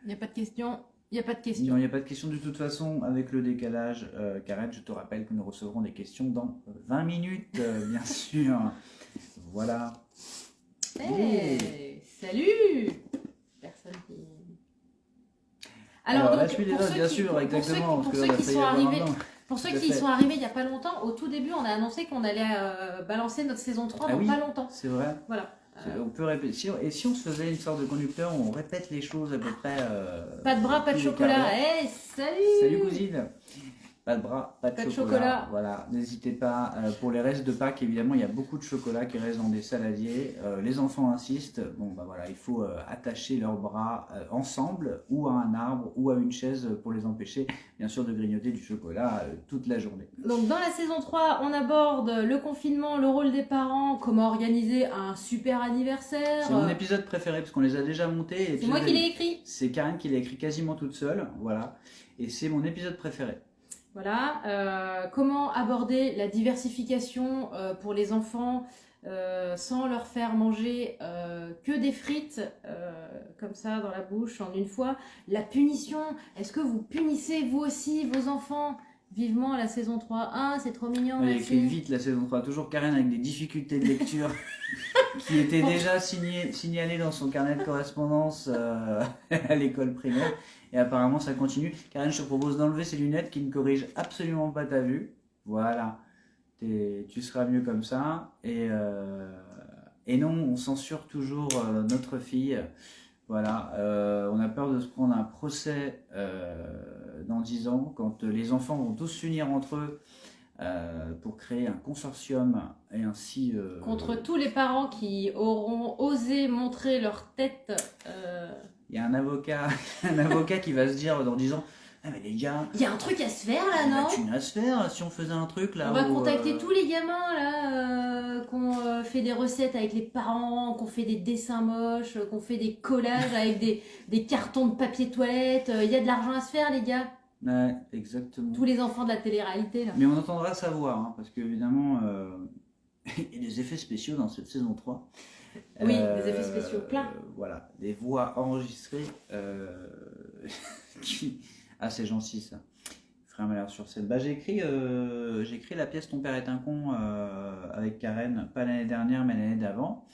Il n'y a pas de questions? Il n'y a pas de Non, questions. il n'y a pas de question de toute façon avec le décalage. Euh, Karen, je te rappelle que nous recevrons des questions dans 20 minutes, euh, bien <laughs> sûr. Voilà. Hey, salut Personne qui. Alors, donc, pour ceux bien qui- sûr, pour- pour ceux Pour ceux sont arrivés. Pour ceux qui sont arrivés il n'y a pas longtemps, au tout début, on a annoncé qu'on allait euh, balancer notre saison 3 Ah dans oui. pas longtemps. C'est vrai. Voilà. C'est- On peut répéter. Et si on se faisait une sorte de conducteur on répète les choses à peu près. euh, Pas de bras, pas de chocolat. Hey, salut Salut cousine Pas de bras, pas de, Pas de chocolat. chocolat. Voilà, n'hésitez pas. Euh, pour les restes de Pâques, évidemment, il y a beaucoup de chocolat qui reste dans des saladiers. Euh, les enfants insistent. Bon, bah voilà, il faut euh, attacher leurs bras ensemble ou à un arbre ou à une chaise pour les empêcher, bien sûr, de grignoter du chocolat toute la journée. Donc dans la saison 3, on aborde le confinement, le rôle des parents, comment organiser un super anniversaire. C'est mon épisode préféré parce qu'on les a déjà montés. C'est moi qui l'ai écrit. C'est Karen qui l'a écrit quasiment toute seule, voilà. Et c'est mon épisode préféré. Voilà. euh, comment aborder la diversification euh, pour les enfants euh, sans leur faire manger que des frites comme ça dans la bouche en une fois? La punition. Est-ce que vous punissez vous aussi vos enfants? Vivement la saison 3. Ah, c'est trop mignon, Elle a écrit vite la saison 3, toujours Karen avec des difficultés de lecture <laughs> qui étaient déjà signé- signalées dans son carnet de correspondance <laughs> à l'école primaire. Et apparemment ça continue. Karen, je te propose d'enlever ces lunettes qui ne corrigent absolument pas ta vue. Voilà. Tu seras mieux comme ça. Et, euh, non, on censure toujours euh, notre fille. Voilà, euh, on a peur de se prendre un procès dans 10 ans quand les enfants vont tous s'unir entre eux pour créer un consortium et ainsi. Contre tous les parents qui auront osé montrer leur tête. Il y a un avocat, <laughs> un avocat qui va se dire dans 10 ans Ah, mais les gars, Il y a un truc à se faire là, on a non une à se faire si on faisait un truc là. On va où, contacter euh, tous les gamins là, euh, qu'on euh, fait des recettes avec les parents, qu'on fait des dessins moches, qu'on fait des collages avec des, des cartons de papier toilette. Il y a de l'argent à se faire, les gars. Ouais, exactement. Tous les enfants de la télé-réalité là. Mais on entendra sa voix, hein, parce qu'évidemment, euh, <laughs> il y a des effets spéciaux dans cette saison 3. Oui, des effets spéciaux plein. euh, voilà, des voix enregistrées euh, <laughs> qui... Ah, c'est gentil ça. Frère Malheur sur scène. Bah, j'ai écrit, euh, j'ai écrit la pièce Ton père est un con euh, avec Karen, pas l'année dernière, mais l'année d'avant.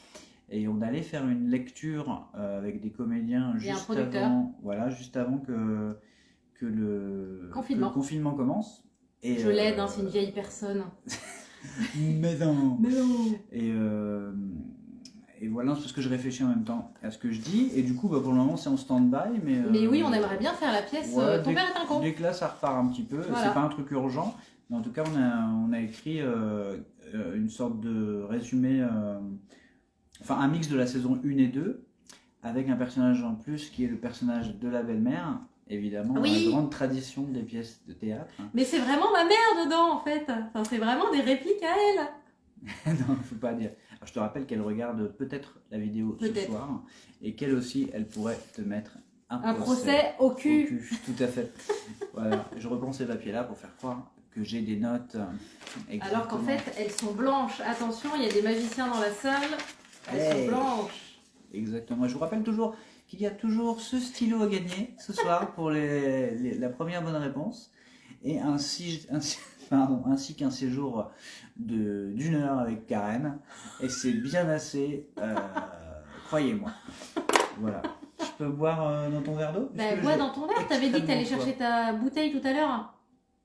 Et on allait faire une lecture euh, avec des comédiens juste producteur. avant, voilà, juste avant que, que, le, Confinement. que le confinement commence. Et, Je l'aide, euh, hein, c'est une vieille personne. <laughs> Mais non. Mais non. Et, euh, et voilà, c'est parce que je réfléchis en même temps à ce que je dis. Et du coup, bah, pour le moment, c'est en stand-by. Mais, Mais euh, oui, on aimerait bien faire la pièce ouais, euh, Ton dès- père est un con. Dès que là, ça repart un petit peu. Voilà. C'est pas un truc urgent. Mais en tout cas, on a, on a écrit euh, une sorte de résumé, euh, enfin un mix de la saison 1 et 2, avec un personnage en plus qui est le personnage de la belle-mère, évidemment, Oui. la grande tradition des pièces de théâtre. Mais c'est vraiment ma mère dedans en fait. Enfin, c'est vraiment des répliques à elle. <laughs> non, faut pas dire. Alors, je te rappelle qu'elle regarde peut-être la vidéo ce soir et qu'elle aussi, elle pourrait te mettre un, Un procès au au cul. cul. Tout à fait. <laughs> voilà, je reprends ces papiers-là pour faire croire que j'ai des notes. Alors qu'en exactement. fait, elles sont blanches. Attention, il y a des magiciens dans la salle. Elles Hey. sont blanches. Exactement. Je vous rappelle toujours qu'il y a toujours ce stylo à gagner ce soir pour les, les- la première bonne réponse et ainsi, ainsi, pardon, ainsi qu'un séjour d'une heure avec Karen. Et c'est bien assez, euh, croyez-moi. Voilà. Je peux boire euh, dans ton verre d'eau? Bah, bois dans ton verre. T'avais dit que t'allais chercher ta bouteille tout à l'heure.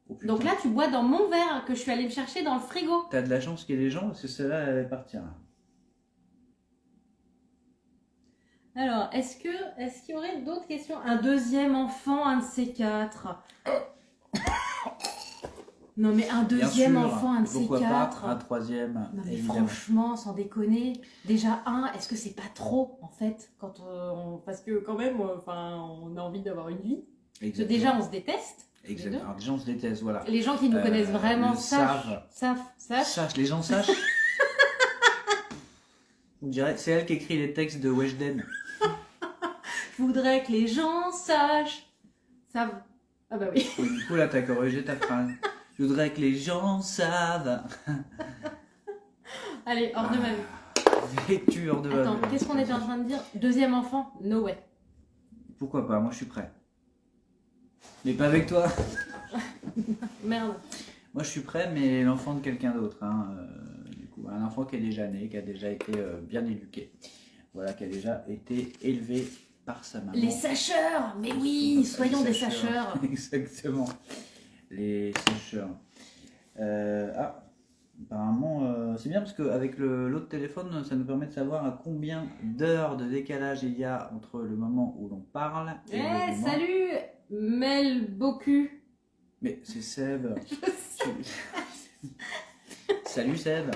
Oh. Donc là, tu bois dans mon verre que je suis allée me chercher dans le frigo. T'as de la chance qu'il y ait des gens parce que celle-là, elle va partir. Alors, est-ce que est-ce qu'il y aurait d'autres questions? Un deuxième enfant, un de ces quatre. Non mais un deuxième sûr, enfant, un de ces quatre. pas un troisième, Non mais franchement, sans déconner, déjà un, est-ce que c'est pas trop en fait quand on... parce que quand même, euh, enfin, on a envie d'avoir une vie. Exactement. déjà, on se déteste. Exactement. Alors, déjà, on se déteste, voilà. Les gens qui nous Euh, connaissent vraiment savent, savent. savent, les gens sachent. <laughs> On dirait, c'est elle qui écrit les textes de Weshden. Je voudrais que les gens sachent, savent. Ah bah oui. Du coup, là, t'as corrigé ta phrase. <laughs> Je voudrais que les gens savent. <laughs> Allez, hors de ma vue. Vécu hors de ma Attends, qu'est-ce qu'on était en train de dire? Deuxième enfant? No way. Pourquoi pas? Moi, je suis prêt. Mais pas avec toi. <laughs> Merde. Moi, je suis prêt, mais l'enfant de quelqu'un d'autre. hein, euh, du coup, un enfant qui est déjà né, qui a déjà été euh, bien éduqué. Voilà, qui a déjà été élevé par sa maman. Les sacheurs Mais oui, soyons des sacheurs. <laughs> Exactement. Les sacheurs. Euh, ah, apparemment, euh, c'est bien parce qu'avec l'autre téléphone, ça nous permet de savoir à combien d'heures de décalage il y a entre le moment où l'on parle et Eh, le moment... salut Mel Bocu. Mais c'est Seb. <laughs> Salut Seb.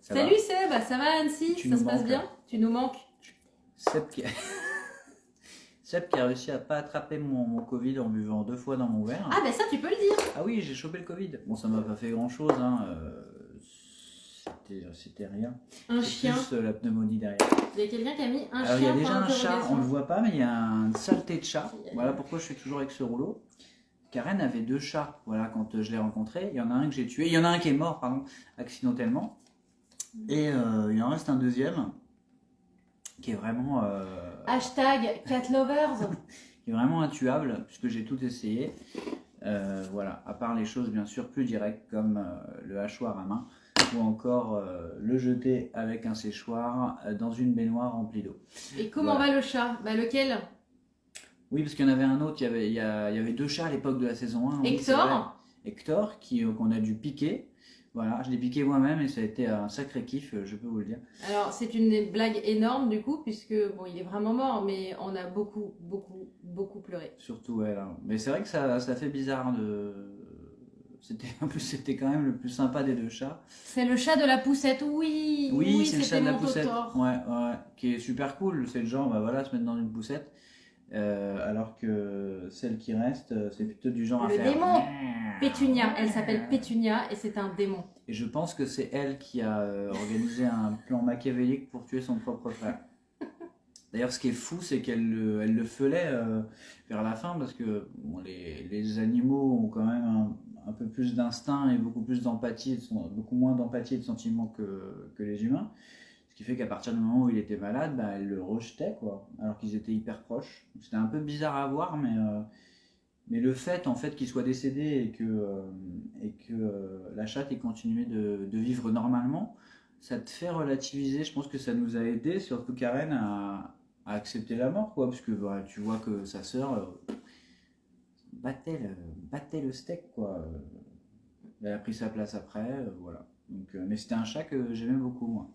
Ça Salut Seb, ça va Annecy? Tu Ça se passe bien? Tu nous manques? Seb qui... <laughs> Seb qui a réussi à pas attraper mon, mon Covid en buvant deux fois dans mon verre. Ah bah ça tu peux le dire Ah oui, j'ai chopé le Covid. Bon, ça m'a pas fait grand chose. Hein. euh, c'était- rien. Un chien. plus euh, la pneumonie derrière. Il y a quelqu'un qui a mis un Alors il y chien a déjà un chat, on le voit pas, mais il y a une saleté de chat. Voilà pourquoi je suis toujours avec ce rouleau. Karen avait deux chats, voilà, quand euh, je l'ai rencontré. Il y en a un que j'ai tué, il y en a un qui est mort, pardon, accidentellement. Et euh, il en reste un deuxième qui est vraiment, euh, Hashtag cat lovers. <laughs> qui est vraiment intuable, puisque j'ai tout essayé. Euh, voilà, à part les choses bien sûr plus directes comme euh, le hachoir à main ou encore le jeter avec un séchoir dans une baignoire remplie d'eau. Et comment Voilà. va le chat? Bah lequel? Oui, parce qu'il y en avait un autre, il y avait, il y a- il y avait deux chats à l'époque de la saison 1. oui, c'est vrai. Hector Hector, qui, euh, qu'on a dû piquer. Voilà, je l'ai piqué moi-même et ça a été un sacré kiff, euh, je peux vous le dire. Alors c'est une blague énorme du coup puisque bon il est vraiment mort mais on a beaucoup beaucoup beaucoup pleuré. Surtout elle. hein. Mais c'est vrai que ça, ça fait bizarre de. C'était, en plus, c'était quand même le plus sympa des deux chats. C'est le chat de la poussette, oui Oui, c'est le chat de la poussette. Ouais, ouais, qui est super cool. C'est le genre, bah voilà, se mettre dans une poussette. Euh, alors que celle qui reste, euh, c'est plutôt du genre à Le faire. démon. Pétunia, elle s'appelle Pétunia et c'est un démon. Et je pense que c'est elle qui a euh, organisé un plan machiavélique pour tuer son propre frère. <laughs> D'ailleurs, ce qui est fou, c'est qu'elle le, elle le feulait euh, vers la fin parce que bon, les, les animaux ont quand même un, un peu plus d'instinct et beaucoup plus d'empathie, beaucoup moins d'empathie et de sentiments que, que les humains. Qui fait qu'à partir du moment où il était malade, bah, elle le rejetait, quoi, alors qu'ils étaient hyper proches. C'était un peu bizarre à voir, mais, euh, mais le fait en fait qu'il soit décédé et que, euh, et que euh, la chatte ait continué de, vivre normalement, ça te fait relativiser. Je pense que ça nous a aidé, surtout Karen, à, accepter la mort, quoi, parce que bah, tu vois que sa sœur battait, le, battait le steak, quoi. Elle a pris sa place après, voilà. Donc, mais c'était un chat que j'aimais beaucoup, moi.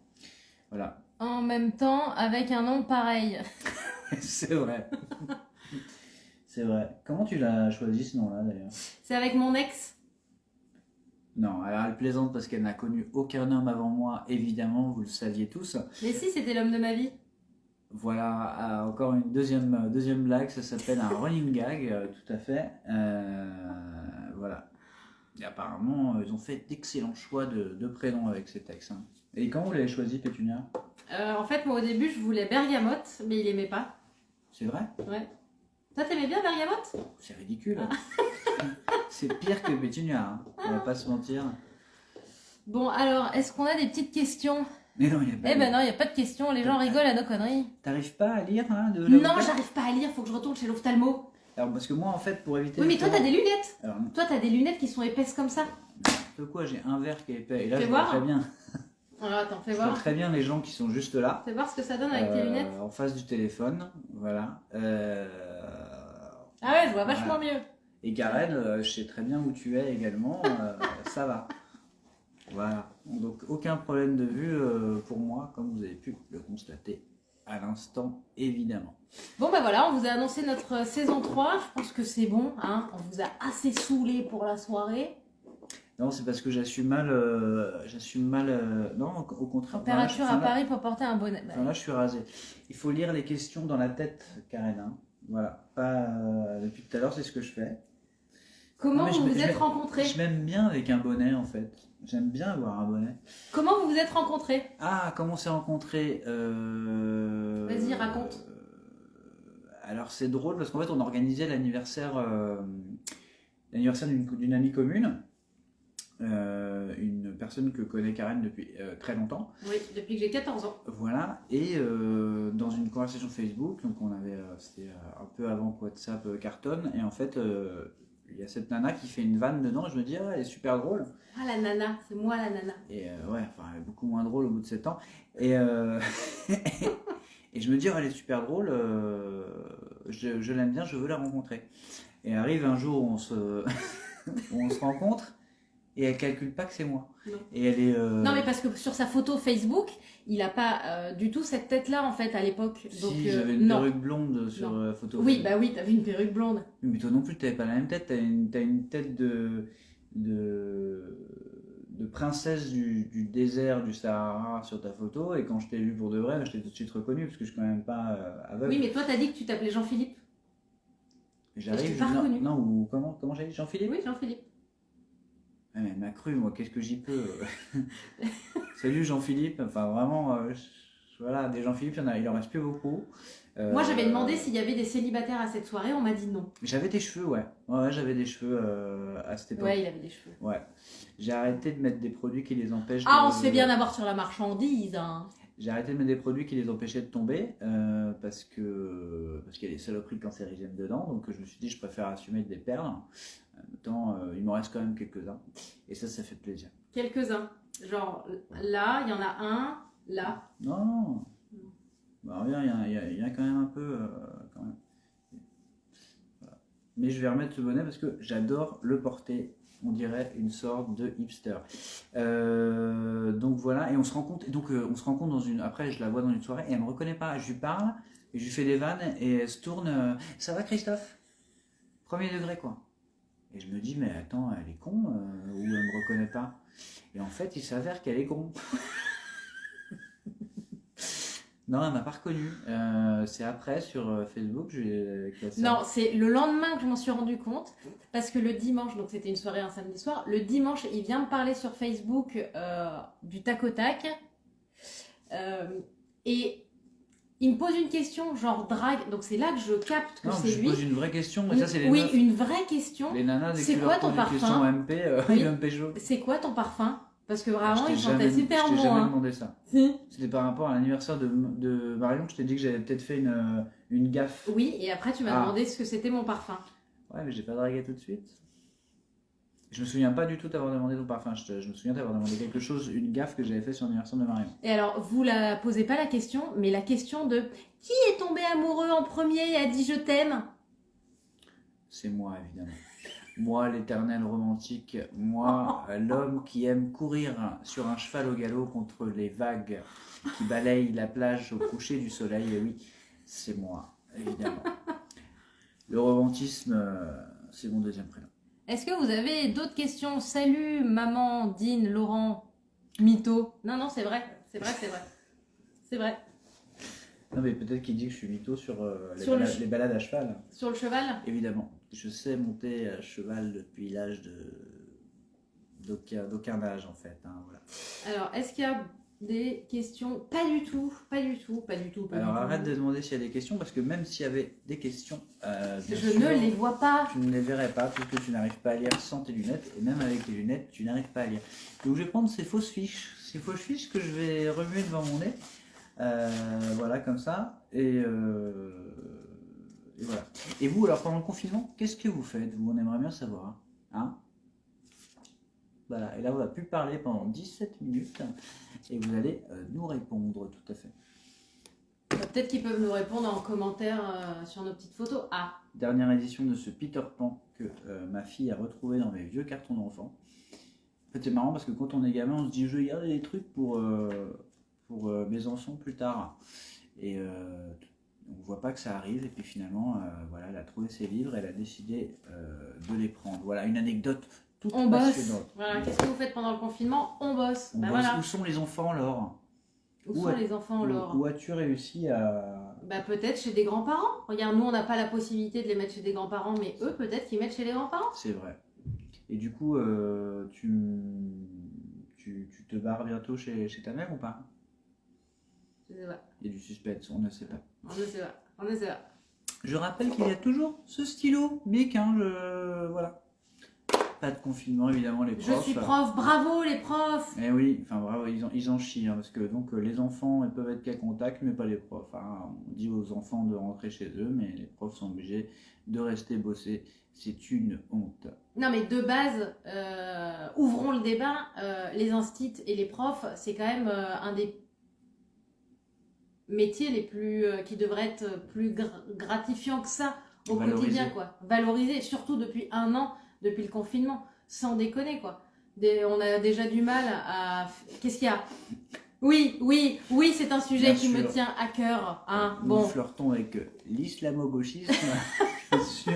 Voilà, En même temps avec un nom pareil. <laughs> c'est vrai. <laughs> c'est vrai. Comment tu l'as choisi ce nom-là, d'ailleurs? C'est avec mon ex? Non, alors elle plaisante parce qu'elle n'a connu aucun homme avant moi, évidemment, vous le saviez tous. Mais si c'était l'homme de ma vie. Voilà, euh, encore une deuxième, deuxième blague, ça s'appelle un running gag, euh, tout à fait. Euh, voilà. Et apparemment, euh, ils ont fait d'excellents choix de, de prénoms avec ces textes. hein. Et quand vous l'avez choisi, Pétunia Euh, en fait moi au début je voulais Bergamote mais il aimait pas. C'est vrai Ouais. Toi t'aimais bien Bergamote? C'est ridicule. <laughs> C'est pire que Pétunia, hein. on va pas se mentir. Bon, alors, est-ce qu'on a des petites questions? Mais non, il y a pas Eh ben non, il n'y a pas de questions, les gens rigolent à nos conneries. T'arrives pas à lire hein, de Non, j'arrive pas à lire, faut que je retourne chez l'ophtalmo. Alors parce que moi en fait pour éviter. Oui, mais toi, t'as des lunettes. Alors Toi, t'as des lunettes qui sont épaisses comme ça. de quoi j'ai un verre qui est épais et là je vois voir. très bien. Alors, attends, fais Je vois très bien les gens qui sont juste là. Fais voir ce que ça donne avec tes euh, lunettes. En face du téléphone, voilà. Euh, Ah ouais, je vois vachement mieux. Et Karen, euh, je sais très bien où tu es également, euh, <laughs> ça va. Voilà. Donc aucun problème de vue pour moi, comme vous avez pu le constater à l'instant, évidemment. Bon, bah voilà, on vous a annoncé notre saison 3. Je pense que c'est bon, hein. On vous a assez saoulé pour la soirée. Non, c'est parce que j'assume mal. euh, j'assume mal. euh, non, au contraire. Enfin, là, je- Température enfin, à là- Paris pour porter un bonnet. Enfin, là, je suis rasé. Il faut lire les questions dans la tête, Karen. hein. Voilà. Pas euh, depuis tout à l'heure, c'est ce que je fais. Comment Non, mais je vous vous êtes rencontrés Je m'aime bien avec un bonnet, en fait. J'aime bien avoir un bonnet. Comment vous vous êtes rencontrés Ah, comment on s'est rencontrés Vas-y, raconte. Alors, c'est drôle parce qu'en fait, on organisait l'anniversaire l'anniversaire d'une amie commune. Euh, une personne que connaît Karen depuis euh, très longtemps. Oui, depuis que j'ai 14 ans. Voilà, et euh, dans une conversation Facebook, donc on avait, c'était un peu avant WhatsApp cartonne, et en fait, il y a cette nana qui fait une vanne dedans, et je me dis, ah, elle est super drôle. Ah, la nana, c'est moi la nana. Et ouais, enfin, elle est beaucoup moins drôle au bout de 7 ans. Et, <laughs> et je me dis, oh, elle est super drôle, je, je l'aime bien, je veux la rencontrer. Et arrive un jour où on se, où <laughs> on se rencontre, et elle calcule pas que c'est moi. Non. Et elle est. euh, Non, mais parce que sur sa photo Facebook, il a pas euh, du tout cette tête-là en fait à l'époque. Donc, Si euh, j'avais une non. perruque blonde sur Non. la photo. Oui, bah oui, t'avais une perruque blonde. Mais toi non plus, t'avais pas la même tête. T'as une, une tête de, de, de princesse du, du désert du Sahara sur ta photo. Et quand je t'ai vu pour de vrai, je t'ai tout de suite reconnu parce que je suis quand même pas euh, aveugle. Oui, mais toi, t'as dit que tu t'appelais Jean-Philippe. J'arrive. je non, non, ou comment, comment j'ai dit Jean-Philippe? Oui, Jean-Philippe. Ah, mais elle m'a cru, moi, qu'est-ce que j'y peux euh. <laughs> Salut Jean-Philippe. Enfin, vraiment, euh, voilà, des Jean-Philippe, il, il en reste plus beaucoup. Euh, Moi, j'avais demandé s'il y avait des célibataires à cette soirée, on m'a dit non. J'avais des cheveux, ouais. Ouais, j'avais des cheveux euh, à cette époque. Ouais, il avait des cheveux. Ouais. J'ai arrêté de mettre des produits qui les empêchent Ah, de... on se fait bien avoir sur la marchandise. Hein. J'ai arrêté de mettre des produits qui les empêchaient de tomber euh, parce que parce qu'il y a des saloperies cancérigènes dedans. Donc je me suis dit, je préfère assumer des perles. En même temps, euh, il m'en reste quand même quelques-uns. Et ça, ça fait plaisir. Quelques-uns. Genre, là, il y en a un, là. Non, non. Bah, il y a- il y, a- il y a quand même un peu. euh, quand même. Voilà. Mais je vais remettre ce bonnet parce que j'adore le porter. On dirait une sorte de hipster. Euh, donc voilà, et on se rend compte. Donc euh, on se rend compte dans une. Après, je la vois dans une soirée et elle me reconnaît pas. Je lui parle je lui fais des vannes et elle se tourne. euh, Ça va, Christophe? Premier degré quoi. Et je me dis mais attends, elle est con ou elle me reconnaît pas. Et en fait, il s'avère qu'elle est con. <laughs> Non, elle m'a pas reconnu. Euh, c'est après sur euh, Facebook, je lui cassé. Non, c'est le lendemain que je m'en suis rendu compte. Parce que le dimanche, donc c'était une soirée un samedi soir, le dimanche, il vient me parler sur Facebook euh, du tac au tac. Euh, et il me pose une question, genre drague. Donc c'est là que je capte que Non, mais c'est je lui. pose une vraie question, mais ça c'est oui, une vraie question. Les nanas, C'est quoi ton parfum MP, euh, Oui. C'est quoi ton parfum? Parce que vraiment, je il t'ai sentait jamais- super Je t'ai jamais demandé ça. Si. C'était par rapport à l'anniversaire de, de Marion, je t'ai dit que j'avais peut-être fait une, euh, une gaffe. Oui, et après tu m'as Ah. demandé ce que c'était mon parfum. Ouais, mais j'ai pas dragué tout de suite. Je me souviens pas du tout t'avoir demandé ton parfum. Je, te- je me souviens t'avoir demandé quelque chose, une gaffe que j'avais fait sur l'anniversaire de Marion. Et alors, vous la posez pas la question, mais la question de qui est tombé amoureux en premier et a dit je t'aime? C'est moi, évidemment. Moi, l'éternel romantique, moi, <laughs> l'homme qui aime courir sur un cheval au galop contre les vagues qui balayent la plage au coucher du soleil, et oui, c'est moi, évidemment. <laughs> Le romantisme, euh, c'est mon deuxième prénom. Est-ce que vous avez d'autres questions? Salut maman, Dean, Laurent, Mytho. Non, non, c'est vrai, c'est vrai, c'est vrai. C'est vrai. Non, mais peut-être qu'il dit que je suis mytho sur, euh, les, Sur balades, les balades à cheval. Sur le cheval? Évidemment, je sais monter à cheval depuis l'âge d'aucun âge en fait. hein, voilà. Alors, est-ce qu'il y a des questions? Pas du tout, pas du tout, pas du tout. Pas Alors du tout. arrête de demander s'il y a des questions parce que même s'il y avait des questions, euh, Je sûr, ne les vois pas. tu ne les verrais pas puisque tu n'arrives pas à lire sans tes lunettes et même avec tes lunettes tu n'arrives pas à lire. Donc je vais prendre ces fausses fiches, ces fausses fiches que je vais remuer devant mon nez, Euh, voilà comme ça et, euh, et voilà. Et vous alors pendant le confinement, qu'est-ce que vous faites? Vous on aimerait bien savoir, hein Voilà. Et là on va plus parler pendant 17 minutes et vous allez euh, nous répondre tout à fait. Bah, Peut-être qu'ils peuvent nous répondre en commentaire euh, sur nos petites photos. Ah, dernière édition de ce Peter Pan que euh, ma fille a retrouvé dans mes vieux cartons d'enfants. En fait, c'est marrant parce que quand on est gamin, on se dit je vais garder des trucs pour, euh, pour euh, mes enfants plus tard. Et euh, on voit pas que ça arrive. Et puis finalement, euh, voilà, elle a trouvé ses livres, elle a décidé euh, de les prendre. Voilà, une anecdote toute on bosse. Voilà, qu'est-ce que vous faites pendant le confinement? On bosse. On Bah bosse. voilà. Où sont les enfants, Laure? Où où sont a- les enfants, Laure? où as-tu réussi à... Bah peut-être chez des grands-parents. Regarde, nous on n'a pas la possibilité de les mettre chez des grands-parents, mais eux peut-être qu'ils mettent chez les grands-parents. C'est vrai. Et du coup, euh, tu, tu, tu te barres bientôt chez, chez ta mère ou pas? Je sais pas. Il y a du suspense, on ne sait pas. On ne sait pas. On ne sait pas. Je rappelle qu'il y a toujours ce stylo, Bic, hein, je... voilà. Pas de confinement, évidemment, les Je profs. suis prof, bravo les profs Eh oui, enfin bravo, ils en, ils en chient, hein, parce que donc euh, les enfants ils peuvent être qu'à contact, mais pas les profs. hein. On dit aux enfants de rentrer chez eux, mais les profs sont obligés de rester bosser. C'est une honte. Non mais de base, euh, ouvrons le débat, euh, les instits et les profs, c'est quand même euh, un des métiers les plus euh, qui devraient être plus gra- gratifiants que ça au quotidien quoi. Valorisé, surtout depuis un an, depuis le confinement, sans déconner quoi. Des- on a déjà du mal à... Qu'est-ce qu'il y a? Oui, oui, oui, c'est un sujet Bien qui me tient à cœur. Hein. Nous Bon, flirtons avec l'islamo-gauchisme, bien <laughs> sûr.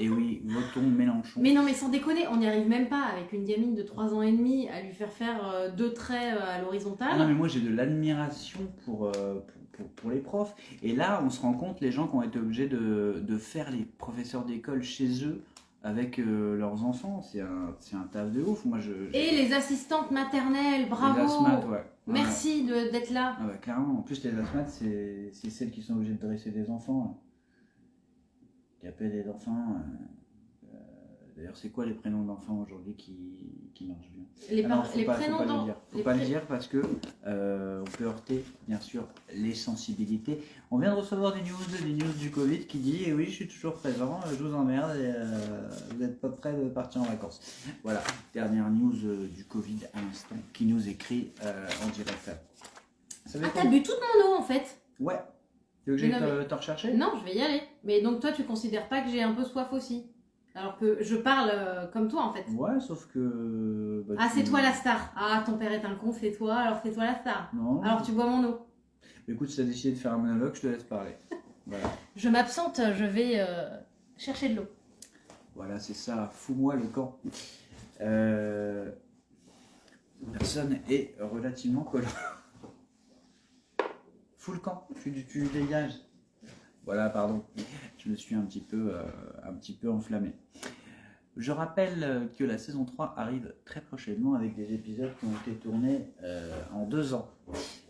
Et oui, votons Mélenchon. Mais non, mais sans déconner, on n'y arrive même pas avec une gamine de 3 ans et demi à lui faire faire euh, deux traits euh, à l'horizontale. Ah non, mais moi j'ai de l'admiration pour, euh, pour, pour- pour les profs. Et là, on se rend compte, les gens qui ont été obligés de, de faire les professeurs d'école chez eux avec euh, leurs enfants, c'est un, un taf de ouf. Moi, je, Et les assistantes maternelles, les bravo asthmates, ouais. Merci de- d'être là. Ah bah, clairement, en plus les asthmates, c'est celles qui sont obligées de dresser des enfants. là. Qui appellent des enfants. euh, euh, D'ailleurs, c'est quoi les prénoms d'enfants aujourd'hui qui, qui marchent bien? Les, Ah non, faut les pas, faut prénoms pas dans- le dire. Faut les pas le dire parce que euh, on peut heurter, bien sûr, les sensibilités. On vient de recevoir des news, des news du Covid qui dit eh oui, je suis toujours présent, je vous emmerde et euh, vous n'êtes pas prêt de partir en vacances. Voilà, dernière news du Covid à l'instant qui nous écrit en direct. Ça Ah, t'as bu toute mon eau en fait? Ouais. Tu veux que j'aille te, te rechercher? Non, je vais y aller. Mais donc toi, tu considères pas que j'ai un peu soif aussi? Alors que je parle euh, comme toi en fait. Ouais, sauf que. bah, Ah, tu- c'est toi la star. Ah, ton père est un con, c'est toi, alors c'est toi la star. Non. Alors tu bois mon eau. Écoute, si t'as décidé de faire un monologue, je te laisse parler. <laughs> Voilà. Je m'absente, je vais euh, chercher de l'eau. Voilà, c'est ça, fous-moi le camp. Euh, Personne est relativement collant. Fous le camp, tu, tu dégages. Voilà, pardon, je me suis un petit peu, euh, un petit peu enflammé. Je rappelle euh, que la saison 3 arrive très prochainement avec des épisodes qui ont été tournés euh, en deux ans.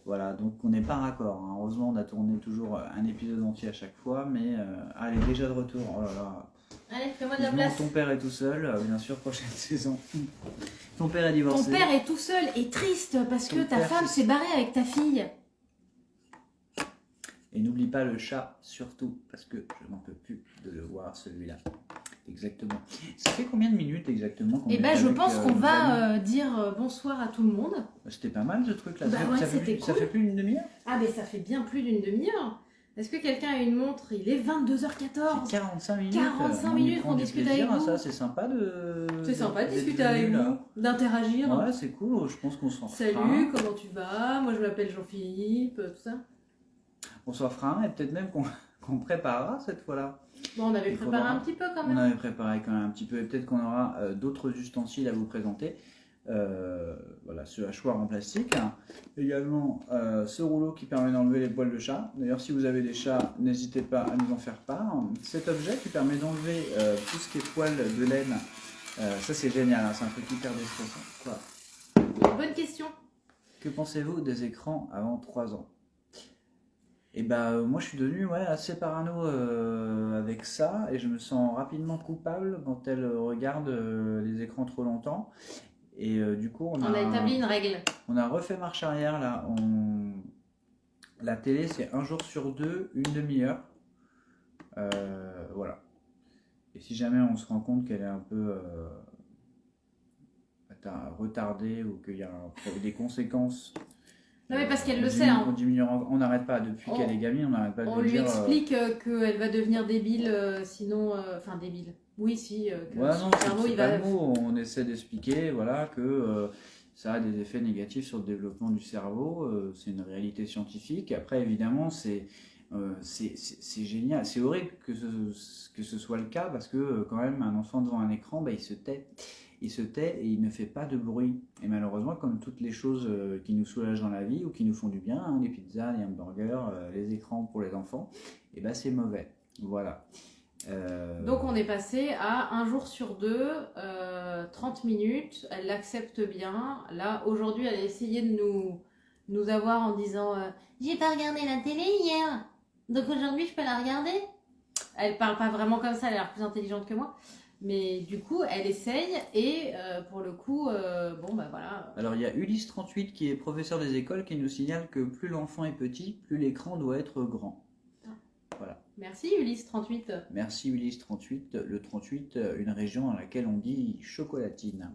Voilà, donc on n'est pas raccord. hein. Heureusement, on a tourné toujours euh, un épisode entier à chaque fois, mais euh, elle est déjà de retour. Oh là là, Allez, fais-moi de la place. ton père est tout seul, bien sûr, prochaine <laughs> saison. Ton père est Ton divorcé. père est tout seul et triste parce Ton que ta femme s'est barrée avec ta fille. Et n'oublie pas le chat, surtout, parce que je n'en peux plus de le voir, celui-là. Exactement. Ça fait combien de minutes exactement est ben je pense euh, qu'on va euh, dire euh, bonsoir à tout le monde. C'était pas mal ce truc-là. Bah ça, fait- ouais, ça plus, ça cool. fait plus d'une demi-heure? Ah mais ça fait bien plus d'une demi-heure. Est-ce que quelqu'un a une montre? Il est 22h14. C'est 45 minutes. 45 On y minutes du discute plaisir, avec hein, vous. Ça, c'est sympa de. C'est sympa de discuter avec vous, d'interagir. Ouais, c'est cool. Je pense qu'on s'en Salut, comment tu vas? Moi je m'appelle Jean-Philippe, tout ça. On s'en fera un et peut-être même qu'on <laughs> qu'on préparera cette fois-là. Bon, on avait préparé un petit peu quand On même. avait préparé quand même un petit peu et peut-être qu'on aura euh, d'autres ustensiles à vous présenter. Euh, voilà, ce hachoir en plastique. Également euh, ce rouleau qui permet d'enlever les poils de chat. D'ailleurs, si vous avez des chats, n'hésitez pas à nous en faire part. Cet objet qui permet d'enlever euh, tout ce qui est poils de laine, ça c'est génial, hein, c'est un truc hyper déstressant. Quoi Bonne question. Que pensez-vous des écrans avant 3 ans? Et ben euh, moi je suis devenu ouais, assez parano euh, avec ça et je me sens rapidement coupable quand elle regarde euh, les écrans trop longtemps. Et euh, du coup on, On a établi une règle. on a refait marche arrière là. On... La télé c'est un jour sur deux, une demi-heure. Voilà. Et si jamais on se rend compte qu'elle est un peu retardée ou qu'il y a un- des conséquences. Non, mais parce qu'elle le sait, hein. On n'arrête pas depuis On- qu'elle est gamine, on n'arrête pas de On lui dire. euh, explique euh, qu'elle va devenir débile, euh, sinon. euh, Enfin, débile. Oui, si. que Ouais, son non, cerveau, il va. le mot. On essaie d'expliquer voilà, que ça a des effets négatifs sur le développement du cerveau. c'est une réalité scientifique. Après, évidemment, c'est c'est génial. C'est horrible que ce, que ce soit le cas parce que quand même, un enfant devant un écran, bah, il se tait. Il se tait et il ne fait pas de bruit. Et malheureusement, comme toutes les choses euh, qui nous soulagent dans la vie ou qui nous font du bien, hein, les pizzas, les hamburgers, euh, les écrans pour les enfants, et ben c'est mauvais. Voilà. Euh, Donc on est passé à un jour sur deux, euh, 30 minutes, elle l'accepte bien. Là, aujourd'hui, elle a essayé de nous, nous avoir en disant J'ai pas regardé la télé hier, donc aujourd'hui je peux la regarder ». Elle parle pas vraiment comme ça, elle a l'air plus intelligente que moi. Mais du coup, elle essaye et euh, pour le coup, euh, bon bah voilà. Alors il y a Ulysse38 qui est professeur des écoles qui nous signale que plus l'enfant est petit, plus l'écran doit être grand. Merci Ulysse 38. Merci Ulysse38. Le 38, euh, une région dans laquelle on dit chocolatine.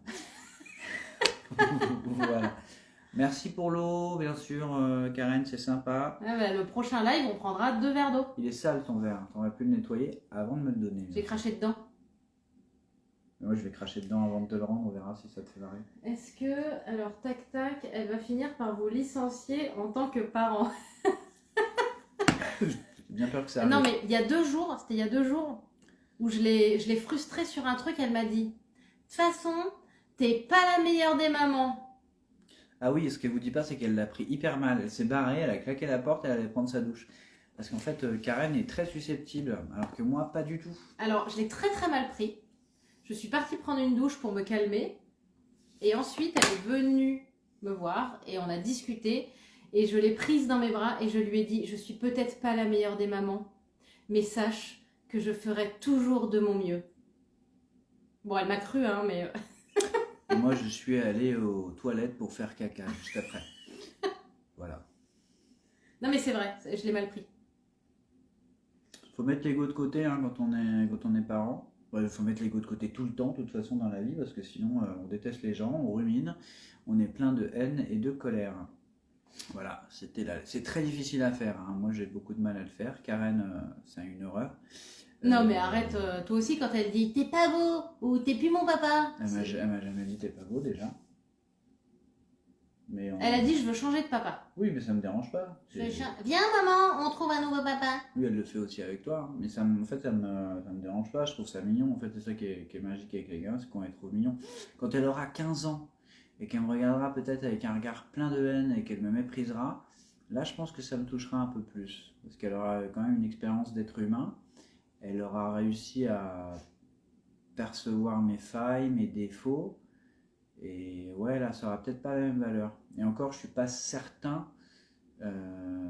<laughs> voilà. Merci pour l'eau, bien sûr, euh, Karen, c'est sympa. Ah bah, le prochain live, on prendra deux verres d'eau. Il est sale ton verre, t'aurais pu le nettoyer avant de me le donner. J'ai craché dedans. Moi je vais cracher dedans avant de te le rendre, on verra si ça te fait marrer. Est-ce que, alors tac tac, elle va finir par vous licencier en tant que parent? <laughs> J'ai bien peur que ça Non arrive. mais il y a deux jours, c'était il y a deux jours, où je l'ai je l'ai frustrée sur un truc, elle m'a dit, de toute façon, t'es pas la meilleure des mamans. Ah oui, ce qu'elle vous dit pas, c'est qu'elle l'a pris hyper mal. Elle s'est barrée, elle a claqué la porte, elle allait prendre sa douche. Parce qu'en fait, euh, Karen est très susceptible, alors que moi, pas du tout. Alors je l'ai très très mal pris. Je suis partie prendre une douche pour me calmer. Et ensuite, elle est venue me voir et on a discuté. Et je l'ai prise dans mes bras et je lui ai dit, je suis peut-être pas la meilleure des mamans, mais sache que je ferai toujours de mon mieux. Bon, elle m'a cru, hein, mais... <laughs> Et moi, je suis allé aux toilettes pour faire caca juste après. Voilà. Non, mais c'est vrai, je l'ai mal pris. Faut mettre l'ego de côté hein, quand, on est, quand on est parent. Il faut mettre l'ego de côté tout le temps, de toute façon, dans la vie, parce que sinon, euh, on déteste les gens, on rumine, on est plein de haine et de colère. Voilà, c'était là. C'est très difficile à faire. hein. Moi, j'ai beaucoup de mal à le faire. Karen, euh, c'est une horreur. Non, Euh, mais arrête, euh, toi aussi, quand elle dit t'es pas beau ou t'es plus mon papa. Elle m'a jamais dit t'es pas beau déjà. Mais on- Elle a dit je veux changer de papa. Oui, mais ça me dérange pas. Je cha- Viens maman, on trouve un nouveau papa. Oui, elle le fait aussi avec toi. hein. Mais ça, me- en fait, ça me, ça me dérange pas. Je trouve ça mignon. En fait, c'est ça qui est, qui est magique avec les gars, c'est qu'on est trop mignon. Quand elle aura 15 ans et qu'elle me regardera peut-être avec un regard plein de haine et qu'elle me méprisera, là, je pense que ça me touchera un peu plus. Parce qu'elle aura quand même une expérience d'être humain. Elle aura réussi à percevoir mes failles, mes défauts. Et ouais, là, ça aura peut-être pas la même valeur. Et encore, je suis pas certain. euh,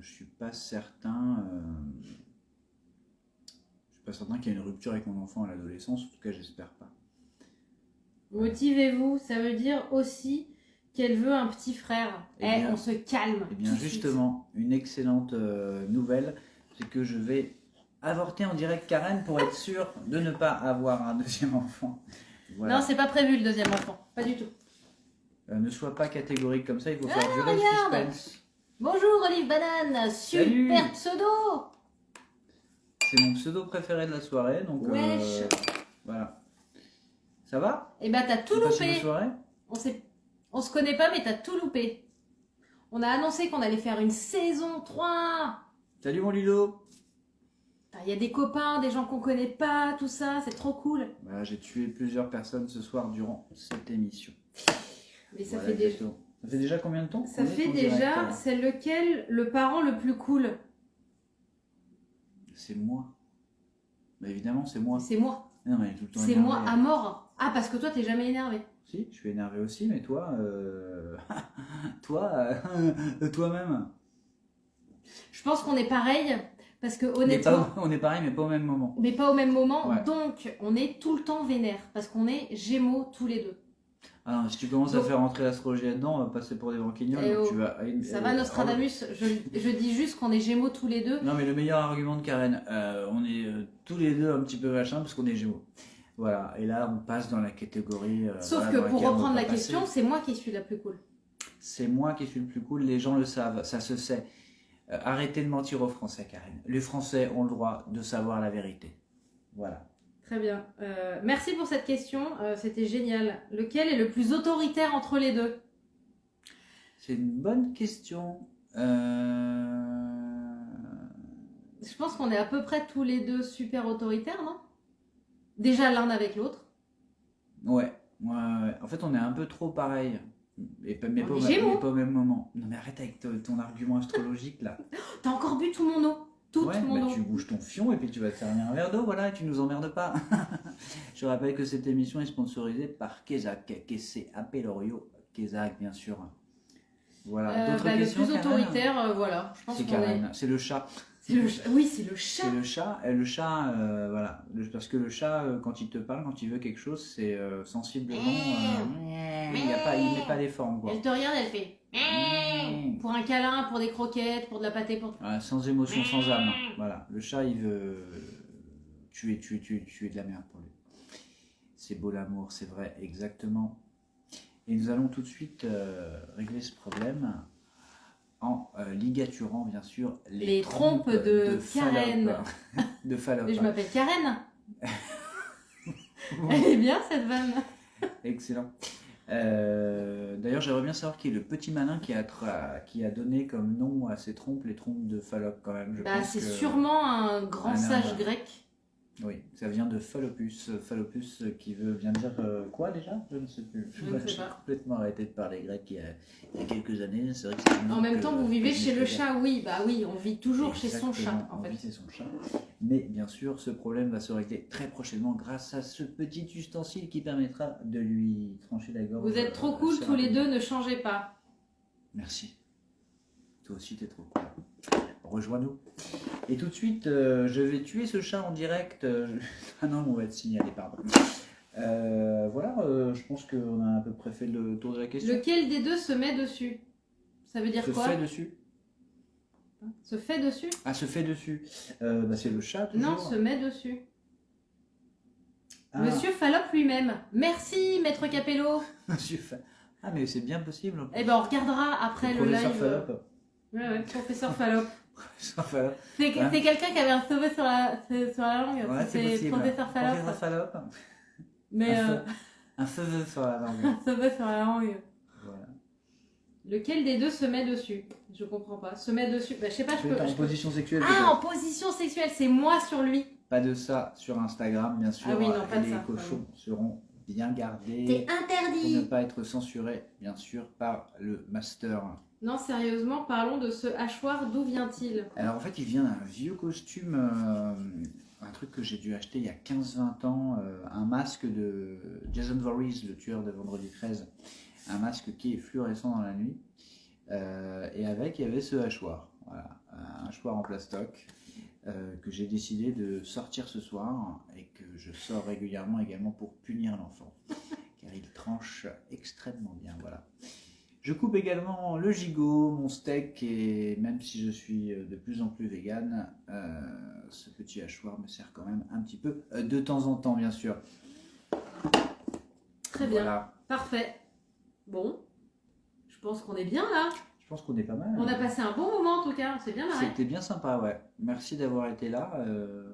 je suis pas certain. euh, je suis pas certain qu'il y ait une rupture avec mon enfant à l'adolescence. En tout cas, j'espère pas. Motivez-vous, ça veut dire aussi qu'elle veut un petit frère. Eh Eh, on se calme. Eh bien, suite. justement, une excellente euh, nouvelle, c'est que je vais avorter en direct Karen pour être sûr de ne pas avoir un deuxième enfant. Voilà. Non, c'est pas prévu le deuxième enfant. Pas du tout. Euh, ne sois pas catégorique comme ça, il faut faire Ah, le regarde suspense. Bonjour Olive Banane, super Salut. pseudo. C'est mon pseudo préféré de la soirée, donc euh, Wesh. voilà. Ça va? Eh ben t'as tout loupé. On sait, on se connaît pas mais t'as tout loupé. On a annoncé qu'on allait faire une saison 3. Salut mon Lilo Il y a des copains, des gens qu'on connaît pas, tout ça, c'est trop cool. Voilà, J'ai tué plusieurs personnes ce soir durant cette émission. Mais ça Voilà, fait déjà. exactement. Ça fait déjà combien de temps Ça fait déjà, c'est lequel le parent le plus cool? C'est moi. Bah évidemment, c'est moi. C'est moi. Non, mais tout le temps C'est moi à mort. Ah, parce que toi, t'es jamais énervé. Si, je suis énervé aussi, mais toi, euh, <laughs> toi, euh, <laughs> toi-même. Je pense qu'on est pareil, parce que honnêtement, pas- on est pareil, mais pas au même moment. mais pas au même moment, Ouais. donc on est tout le temps vénère, parce qu'on est gémeaux tous les deux. Non, si tu commences à faire rentrer l'astrologie là-dedans, on va passer pour des branquignoles. Eh oh. tu vas... Ça euh, va euh, Nostradamus je, je dis juste qu'on est gémeaux tous les deux. Non, mais le meilleur argument de Karen, euh, on est euh, tous les deux un petit peu machin parce qu'on est gémeaux. Voilà, et là on passe dans la catégorie. euh, Sauf voilà, que pour reprendre la question, c'est moi qui suis la plus cool. c'est moi qui suis le plus cool, les gens le savent, ça se sait. Euh, arrêtez de mentir aux Français, Karen. Les Français ont le droit de savoir la vérité. Voilà. Très bien. Euh, merci pour cette question, euh, c'était génial. Lequel est le plus autoritaire entre les deux? C'est une bonne question. Euh... Je pense qu'on est à peu près tous les deux super autoritaires, non? Déjà l'un avec l'autre. Ouais, ouais, ouais. En fait, on est un peu trop pareil. Et pas, mais, pas, au même- Gémeaux. mais pas au même moment. Non, mais arrête avec ton, ton argument astrologique là. <gasps> T'as encore bu tout mon eau Toute ouais, mon bah, eau. tu bouges ton fion et puis tu vas te servir un verre d'eau, voilà, et tu nous emmerdes pas. <laughs> Je rappelle que cette émission est sponsorisée par Kezak, K-C-A-P Lorio, Kezak, bien sûr. Voilà. Euh, D'autres bah, le plus autoritaire, euh, voilà. C'est. Karen, c'est le chat. Le. Oui, c'est le chat. C'est le chat, et le chat, euh, voilà. Le- parce que le chat, euh, quand il te parle, quand il veut quelque chose, c'est euh, sensiblement. euh, il n'y a pas, il met pas les formes, quoi. Elle te regarde, elle fait. Mm. Pour un câlin, pour des croquettes, pour de la pâtée, pour. Voilà, sans émotion, sans âme. Voilà. Le chat, il veut tuer, tuer, tuer, tuer de la merde pour lui. C'est beau l'amour, c'est vrai, exactement. Et nous allons tout de suite euh, régler ce problème en euh, ligaturant, bien sûr, les, Les trompes de. Karen. de Fallope. <laughs> Je m'appelle Karen. <laughs> Elle est bien cette vanne. Excellent. Euh, D'ailleurs, j'aimerais bien savoir qui est le petit malin qui a, tra- qui a donné comme nom à ces trompes les trompes de Fallope, quand même. Bah, c'est que- sûrement un grand Un sage grec. Oui, ça vient de Phallopus. Phallopus qui veut bien dire euh, quoi déjà? Je ne sais plus. Je ne sais J'ai pas. complètement arrêté de parler grec il y a, il y a quelques années. Vrai que En même temps, vous vivez je chez le chat, oui. Bah oui, on vit toujours chez son chat, en on fait. vit chez son chat. Mais bien sûr, ce problème va se régler très prochainement grâce à ce petit ustensile qui permettra de lui trancher la gorge. Vous êtes trop euh, cool tous les deux, ne changez pas. Merci. Toi aussi, t'es trop cool. Rejoins-nous. Et tout de suite, euh, je vais tuer ce chat en direct. euh, <laughs> Ah non, on va être signalé, pardon. Euh, voilà, euh, je pense qu'on a à peu près fait le tour de la question. Lequel des deux se met dessus? Ça veut dire se quoi? fait dessus Se fait dessus? Ah, se fait dessus. Bah, c'est le chat, toujours. Non, se met dessus. Ah, Monsieur Fallope lui-même. Merci, maître Capello. <laughs> Monsieur Ah, mais c'est bien possible. Eh ben, on regardera après le, professeur live. Fallope. Ouais, ouais, professeur Fallope. <laughs> Fallope. C'est quelqu'un qui avait un cheveu sur la, sur la langue. Ouais, c'est professeur. Professeur. Mais un, euh, un sur la langue. <laughs> un sur la langue. Voilà. Lequel des deux se met dessus? Je comprends pas. Se met dessus. Bah, je sais pas, je peux. en je peux- position sexuelle. Ah, en position sexuelle, c'est moi sur lui. Pas de ça sur Instagram, bien sûr. Ah oui, non, pas de les ça, cochons seront bien gardés C'est pour ne interdit. pas être censurés, bien sûr, par le master. Non, sérieusement, parlons de ce hachoir. D'où vient-il Alors en fait, il vient d'un vieux costume, euh, un truc que j'ai dû acheter il y a 15-20 ans, euh, un masque de Jason Voorhees, le tueur de Vendredi 13. Un masque qui est fluorescent dans la nuit. Euh, et avec, il y avait ce hachoir. Un hachoir en plastoc. que j'ai décidé de sortir ce soir et que je sors régulièrement également pour punir l'enfant car il tranche extrêmement bien voilà je coupe également le gigot, mon steak et même si je suis euh, de plus en plus vegan, euh, ce petit hachoir me sert quand même un petit peu euh, de temps en temps bien sûr. Très bien. Voilà. Parfait. Bon. Je pense qu'on est bien là. Je pense qu'on est pas mal. On a passé un bon moment en tout cas. On s'est bien marré. C'était bien sympa, ouais. Merci d'avoir été là. euh,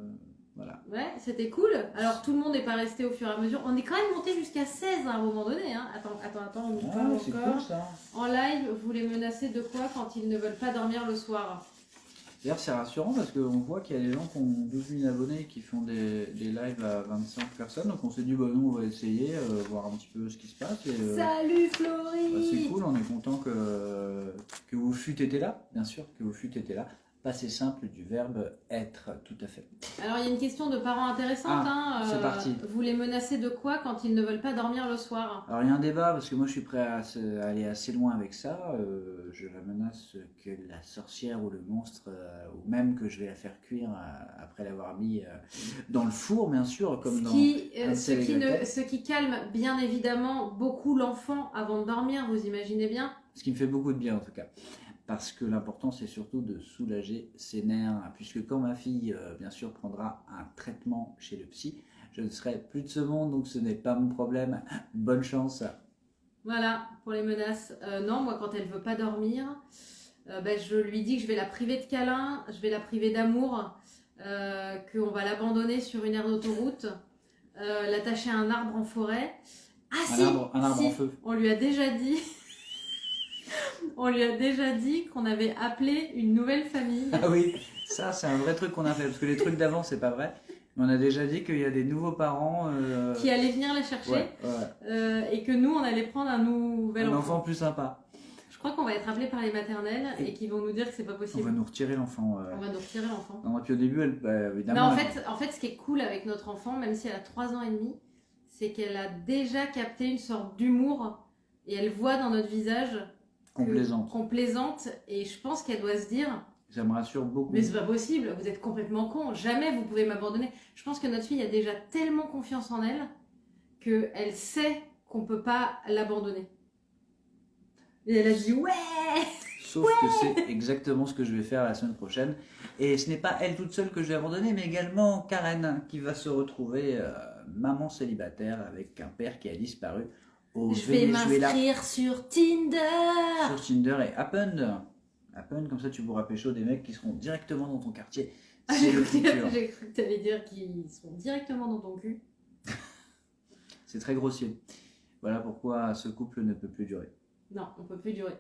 voilà. Ouais, c'était cool. Alors tout le monde n'est pas resté au fur et à mesure. On est quand même monté jusqu'à 16 à un moment donné. Hein. Attends, attends, attends, on Ah, parle encore. cool ça. En live, vous les menacez de quoi quand ils ne veulent pas dormir le soir? D'ailleurs, c'est rassurant parce qu'on voit qu'il y a des gens qui ont 12 000 abonnés et qui font des, des lives à 25 personnes. Donc on s'est dit, bah, nous, on va essayer, euh, voir un petit peu ce qui se passe. Et, euh, Salut bah, Florie c'est cool, on est content que, que vous fûtes été là, bien sûr, que vous fûtes été là. Passé simple du verbe être, tout à fait. Alors, il y a une question de parents intéressante. Ah, hein, c'est parti. Vous les menacez de quoi quand ils ne veulent pas dormir le soir? Alors il y a un débat parce que moi je suis prêt à, se- à aller assez loin avec ça. Euh, je la menace que la sorcière ou le monstre, euh, ou même que je vais la faire cuire euh, après l'avoir mis euh, dans le four, bien sûr, comme ce, dans. qui, euh, ce, qui ne- ce qui calme bien évidemment beaucoup l'enfant avant de dormir, vous imaginez bien? Ce qui me fait beaucoup de bien en tout cas. Parce que l'important c'est surtout de soulager ses nerfs. Puisque quand ma fille, euh, bien sûr, prendra un traitement chez le psy, je ne serai plus de ce monde, donc ce n'est pas mon problème. Bonne chance. Voilà, pour les menaces. Euh, non, moi, quand elle veut pas dormir, euh, ben, je lui dis que je vais la priver de câlins, je vais la priver d'amour, qu'on va l'abandonner sur une aire d'autoroute, l'attacher à un arbre en forêt. Ah Un si, arbre, un arbre si, en feu. on lui a déjà dit... on lui a déjà dit qu'on avait appelé une nouvelle famille. Ah oui, ça c'est un vrai truc qu'on a fait, parce que les trucs d'avant c'est pas vrai. Mais on a déjà dit qu'il y a des nouveaux parents euh, qui allait venir la chercher ouais, ouais, euh, et que nous on allait prendre un nouvel un enfant. enfant plus sympa. Je crois qu'on va être appelé par les maternelles et, Et- qu'ils vont nous dire que c'est pas On possible. va nous retirer l'enfant. euh. On va nous retirer l'enfant. Non, et puis au début, elle, bah, évidemment. Non, en elle- fait, en fait, ce qui est cool avec notre enfant, même si elle a 3 ans et demi, c'est qu'elle a déjà capté une sorte d'humour et elle voit dans notre visage complaisante. qu'on plaisante et je pense qu'elle doit se dire Ça me rassure beaucoup. mais c'est pas possible, vous êtes complètement con, jamais vous pouvez m'abandonner. Je pense que notre fille a déjà tellement confiance en elle qu'elle sait qu'on peut pas l'abandonner. Et elle a dit ouais <laughs> Sauf que c'est exactement ce que je vais faire la semaine prochaine. Et ce n'est pas elle toute seule que je vais abandonner, mais également Karen, qui va se retrouver euh, maman célibataire avec un père qui a disparu au Je vais m'inscrire sur Tinder sur Tinder et Happen. Happen, comme ça tu pourras pécho des mecs qui seront directement dans ton quartier. <laughs> Ah, J'ai cru que que t'allais dire qu'ils sont directement dans ton cul. <laughs> C'est très grossier. Voilà pourquoi ce couple ne peut plus durer. Non, on peut plus durer.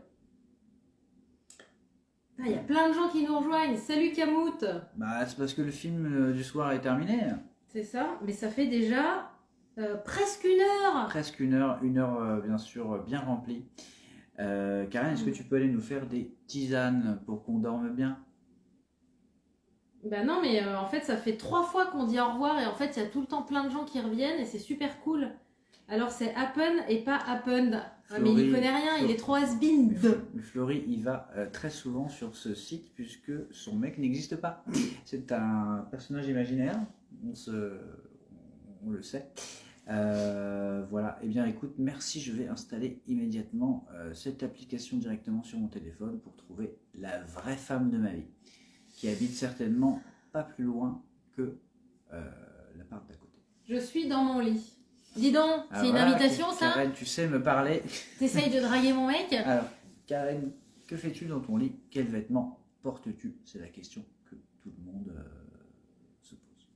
Ah, Il y a plein de gens qui nous rejoignent. Salut Camout Bah, c'est parce que le film euh, du soir est terminé. C'est ça, mais ça fait déjà euh, presque une heure. Presque une heure, une heure euh, bien sûr bien remplie. Euh, Karen, est-ce que tu peux aller nous faire des tisanes pour qu'on dorme bien? Bah non, mais euh, en fait, ça fait trois fois qu'on dit au revoir et en fait, il y a tout le temps plein de gens qui reviennent et c'est super cool. Alors c'est Happen et pas Happened. Ah, mais il connaît rien, il est trop has-been. Mais Fl- mais Florie, il va euh, très souvent sur ce site puisque son mec n'existe pas. C'est un personnage imaginaire, on, se... on le sait. Euh, voilà, eh bien écoute, merci, je vais installer immédiatement euh, cette application directement sur mon téléphone pour trouver la vraie femme de ma vie, qui habite certainement pas plus loin que euh, l'appart d'à côté. Je suis dans mon lit. Dis donc, Ah, c'est une invitation ça Karen, tu sais me parler. T'essayes de draguer mon mec? <laughs> Alors, Karen, que fais-tu dans ton lit? Quels vêtements portes-tu? C'est la question que tout le monde euh, se pose.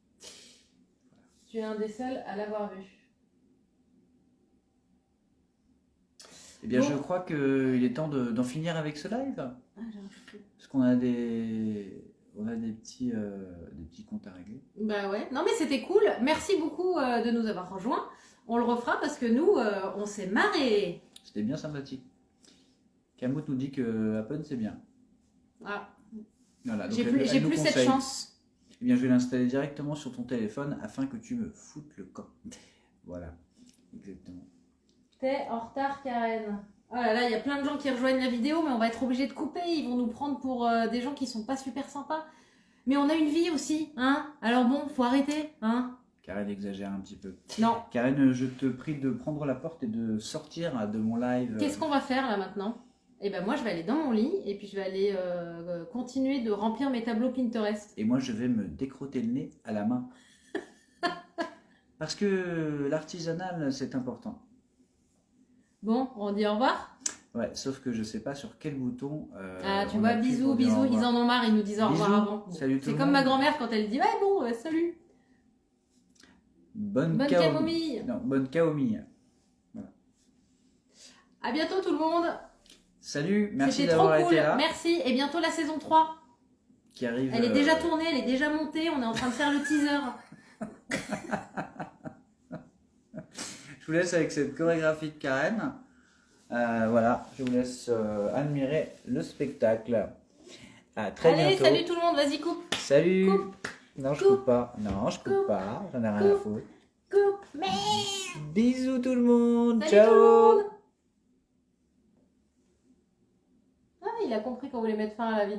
Tu es un des seuls à l'avoir vu. Eh bien, Bon. je crois qu'il est temps de- d'en finir avec ce live. Ah. Parce qu'on a des, on a des petits, euh, des petits comptes à régler. Bah ouais, non mais c'était cool. Merci beaucoup euh, de nous avoir rejoints. On le refera parce que nous, euh, on s'est marré. C'était bien sympathique. Kamut nous dit que Happen c'est bien. Ah, Voilà, j'ai plus, elle cette chance. Eh bien, je vais l'installer directement sur ton téléphone afin que tu me foutes le camp. Voilà, exactement. T'es en retard, Karen. Oh là là, il y a plein de gens qui rejoignent la vidéo, mais on va être obligé de couper. Ils vont nous prendre pour euh, des gens qui sont pas super sympas. Mais on a une vie aussi, hein Alors bon, faut arrêter, hein Karen exagère un petit peu. Non. Karen, je te prie de prendre la porte et de sortir de mon live. Qu'est-ce qu'on va faire là maintenant? Eh ben moi, je vais aller dans mon lit et puis je vais aller euh, euh, continuer de remplir mes tableaux Pinterest. Et moi, je vais me décrotter le nez à la main. <laughs> Parce que l'artisanal, c'est important. Bon, on dit au revoir? Ouais, sauf que je sais pas sur quel bouton. euh, Ah, tu vois, bisous, bisous, ils en ont marre, ils nous disent au revoir Bisous, avant. salut C'est comme ma grand-mère quand elle dit Ouais, bon, euh, salut, Bonne, bonne camomille. Non, bonne camomille. À bientôt tout le monde. Salut, merci d'avoir cool. été là. Merci. Et bientôt la saison 3. Qui arrive. Elle est euh, déjà tournée, elle est déjà montée, on est en train de faire le teaser. <laughs> Vous laisse avec cette chorégraphie de Karen. Euh, voilà, je vous laisse euh, admirer le spectacle. À très Allez, bientôt. salut tout le monde, vas-y, coupe. Salut. Coupe. Non, je Coupe. coupe pas. Non, je coupe Coupe. pas. J'en ai rien à foutre. Coupe. Mais. Bisous tout le monde. Salut Ciao. tout le monde. Ah, il a compris qu'on voulait mettre fin à la vidéo.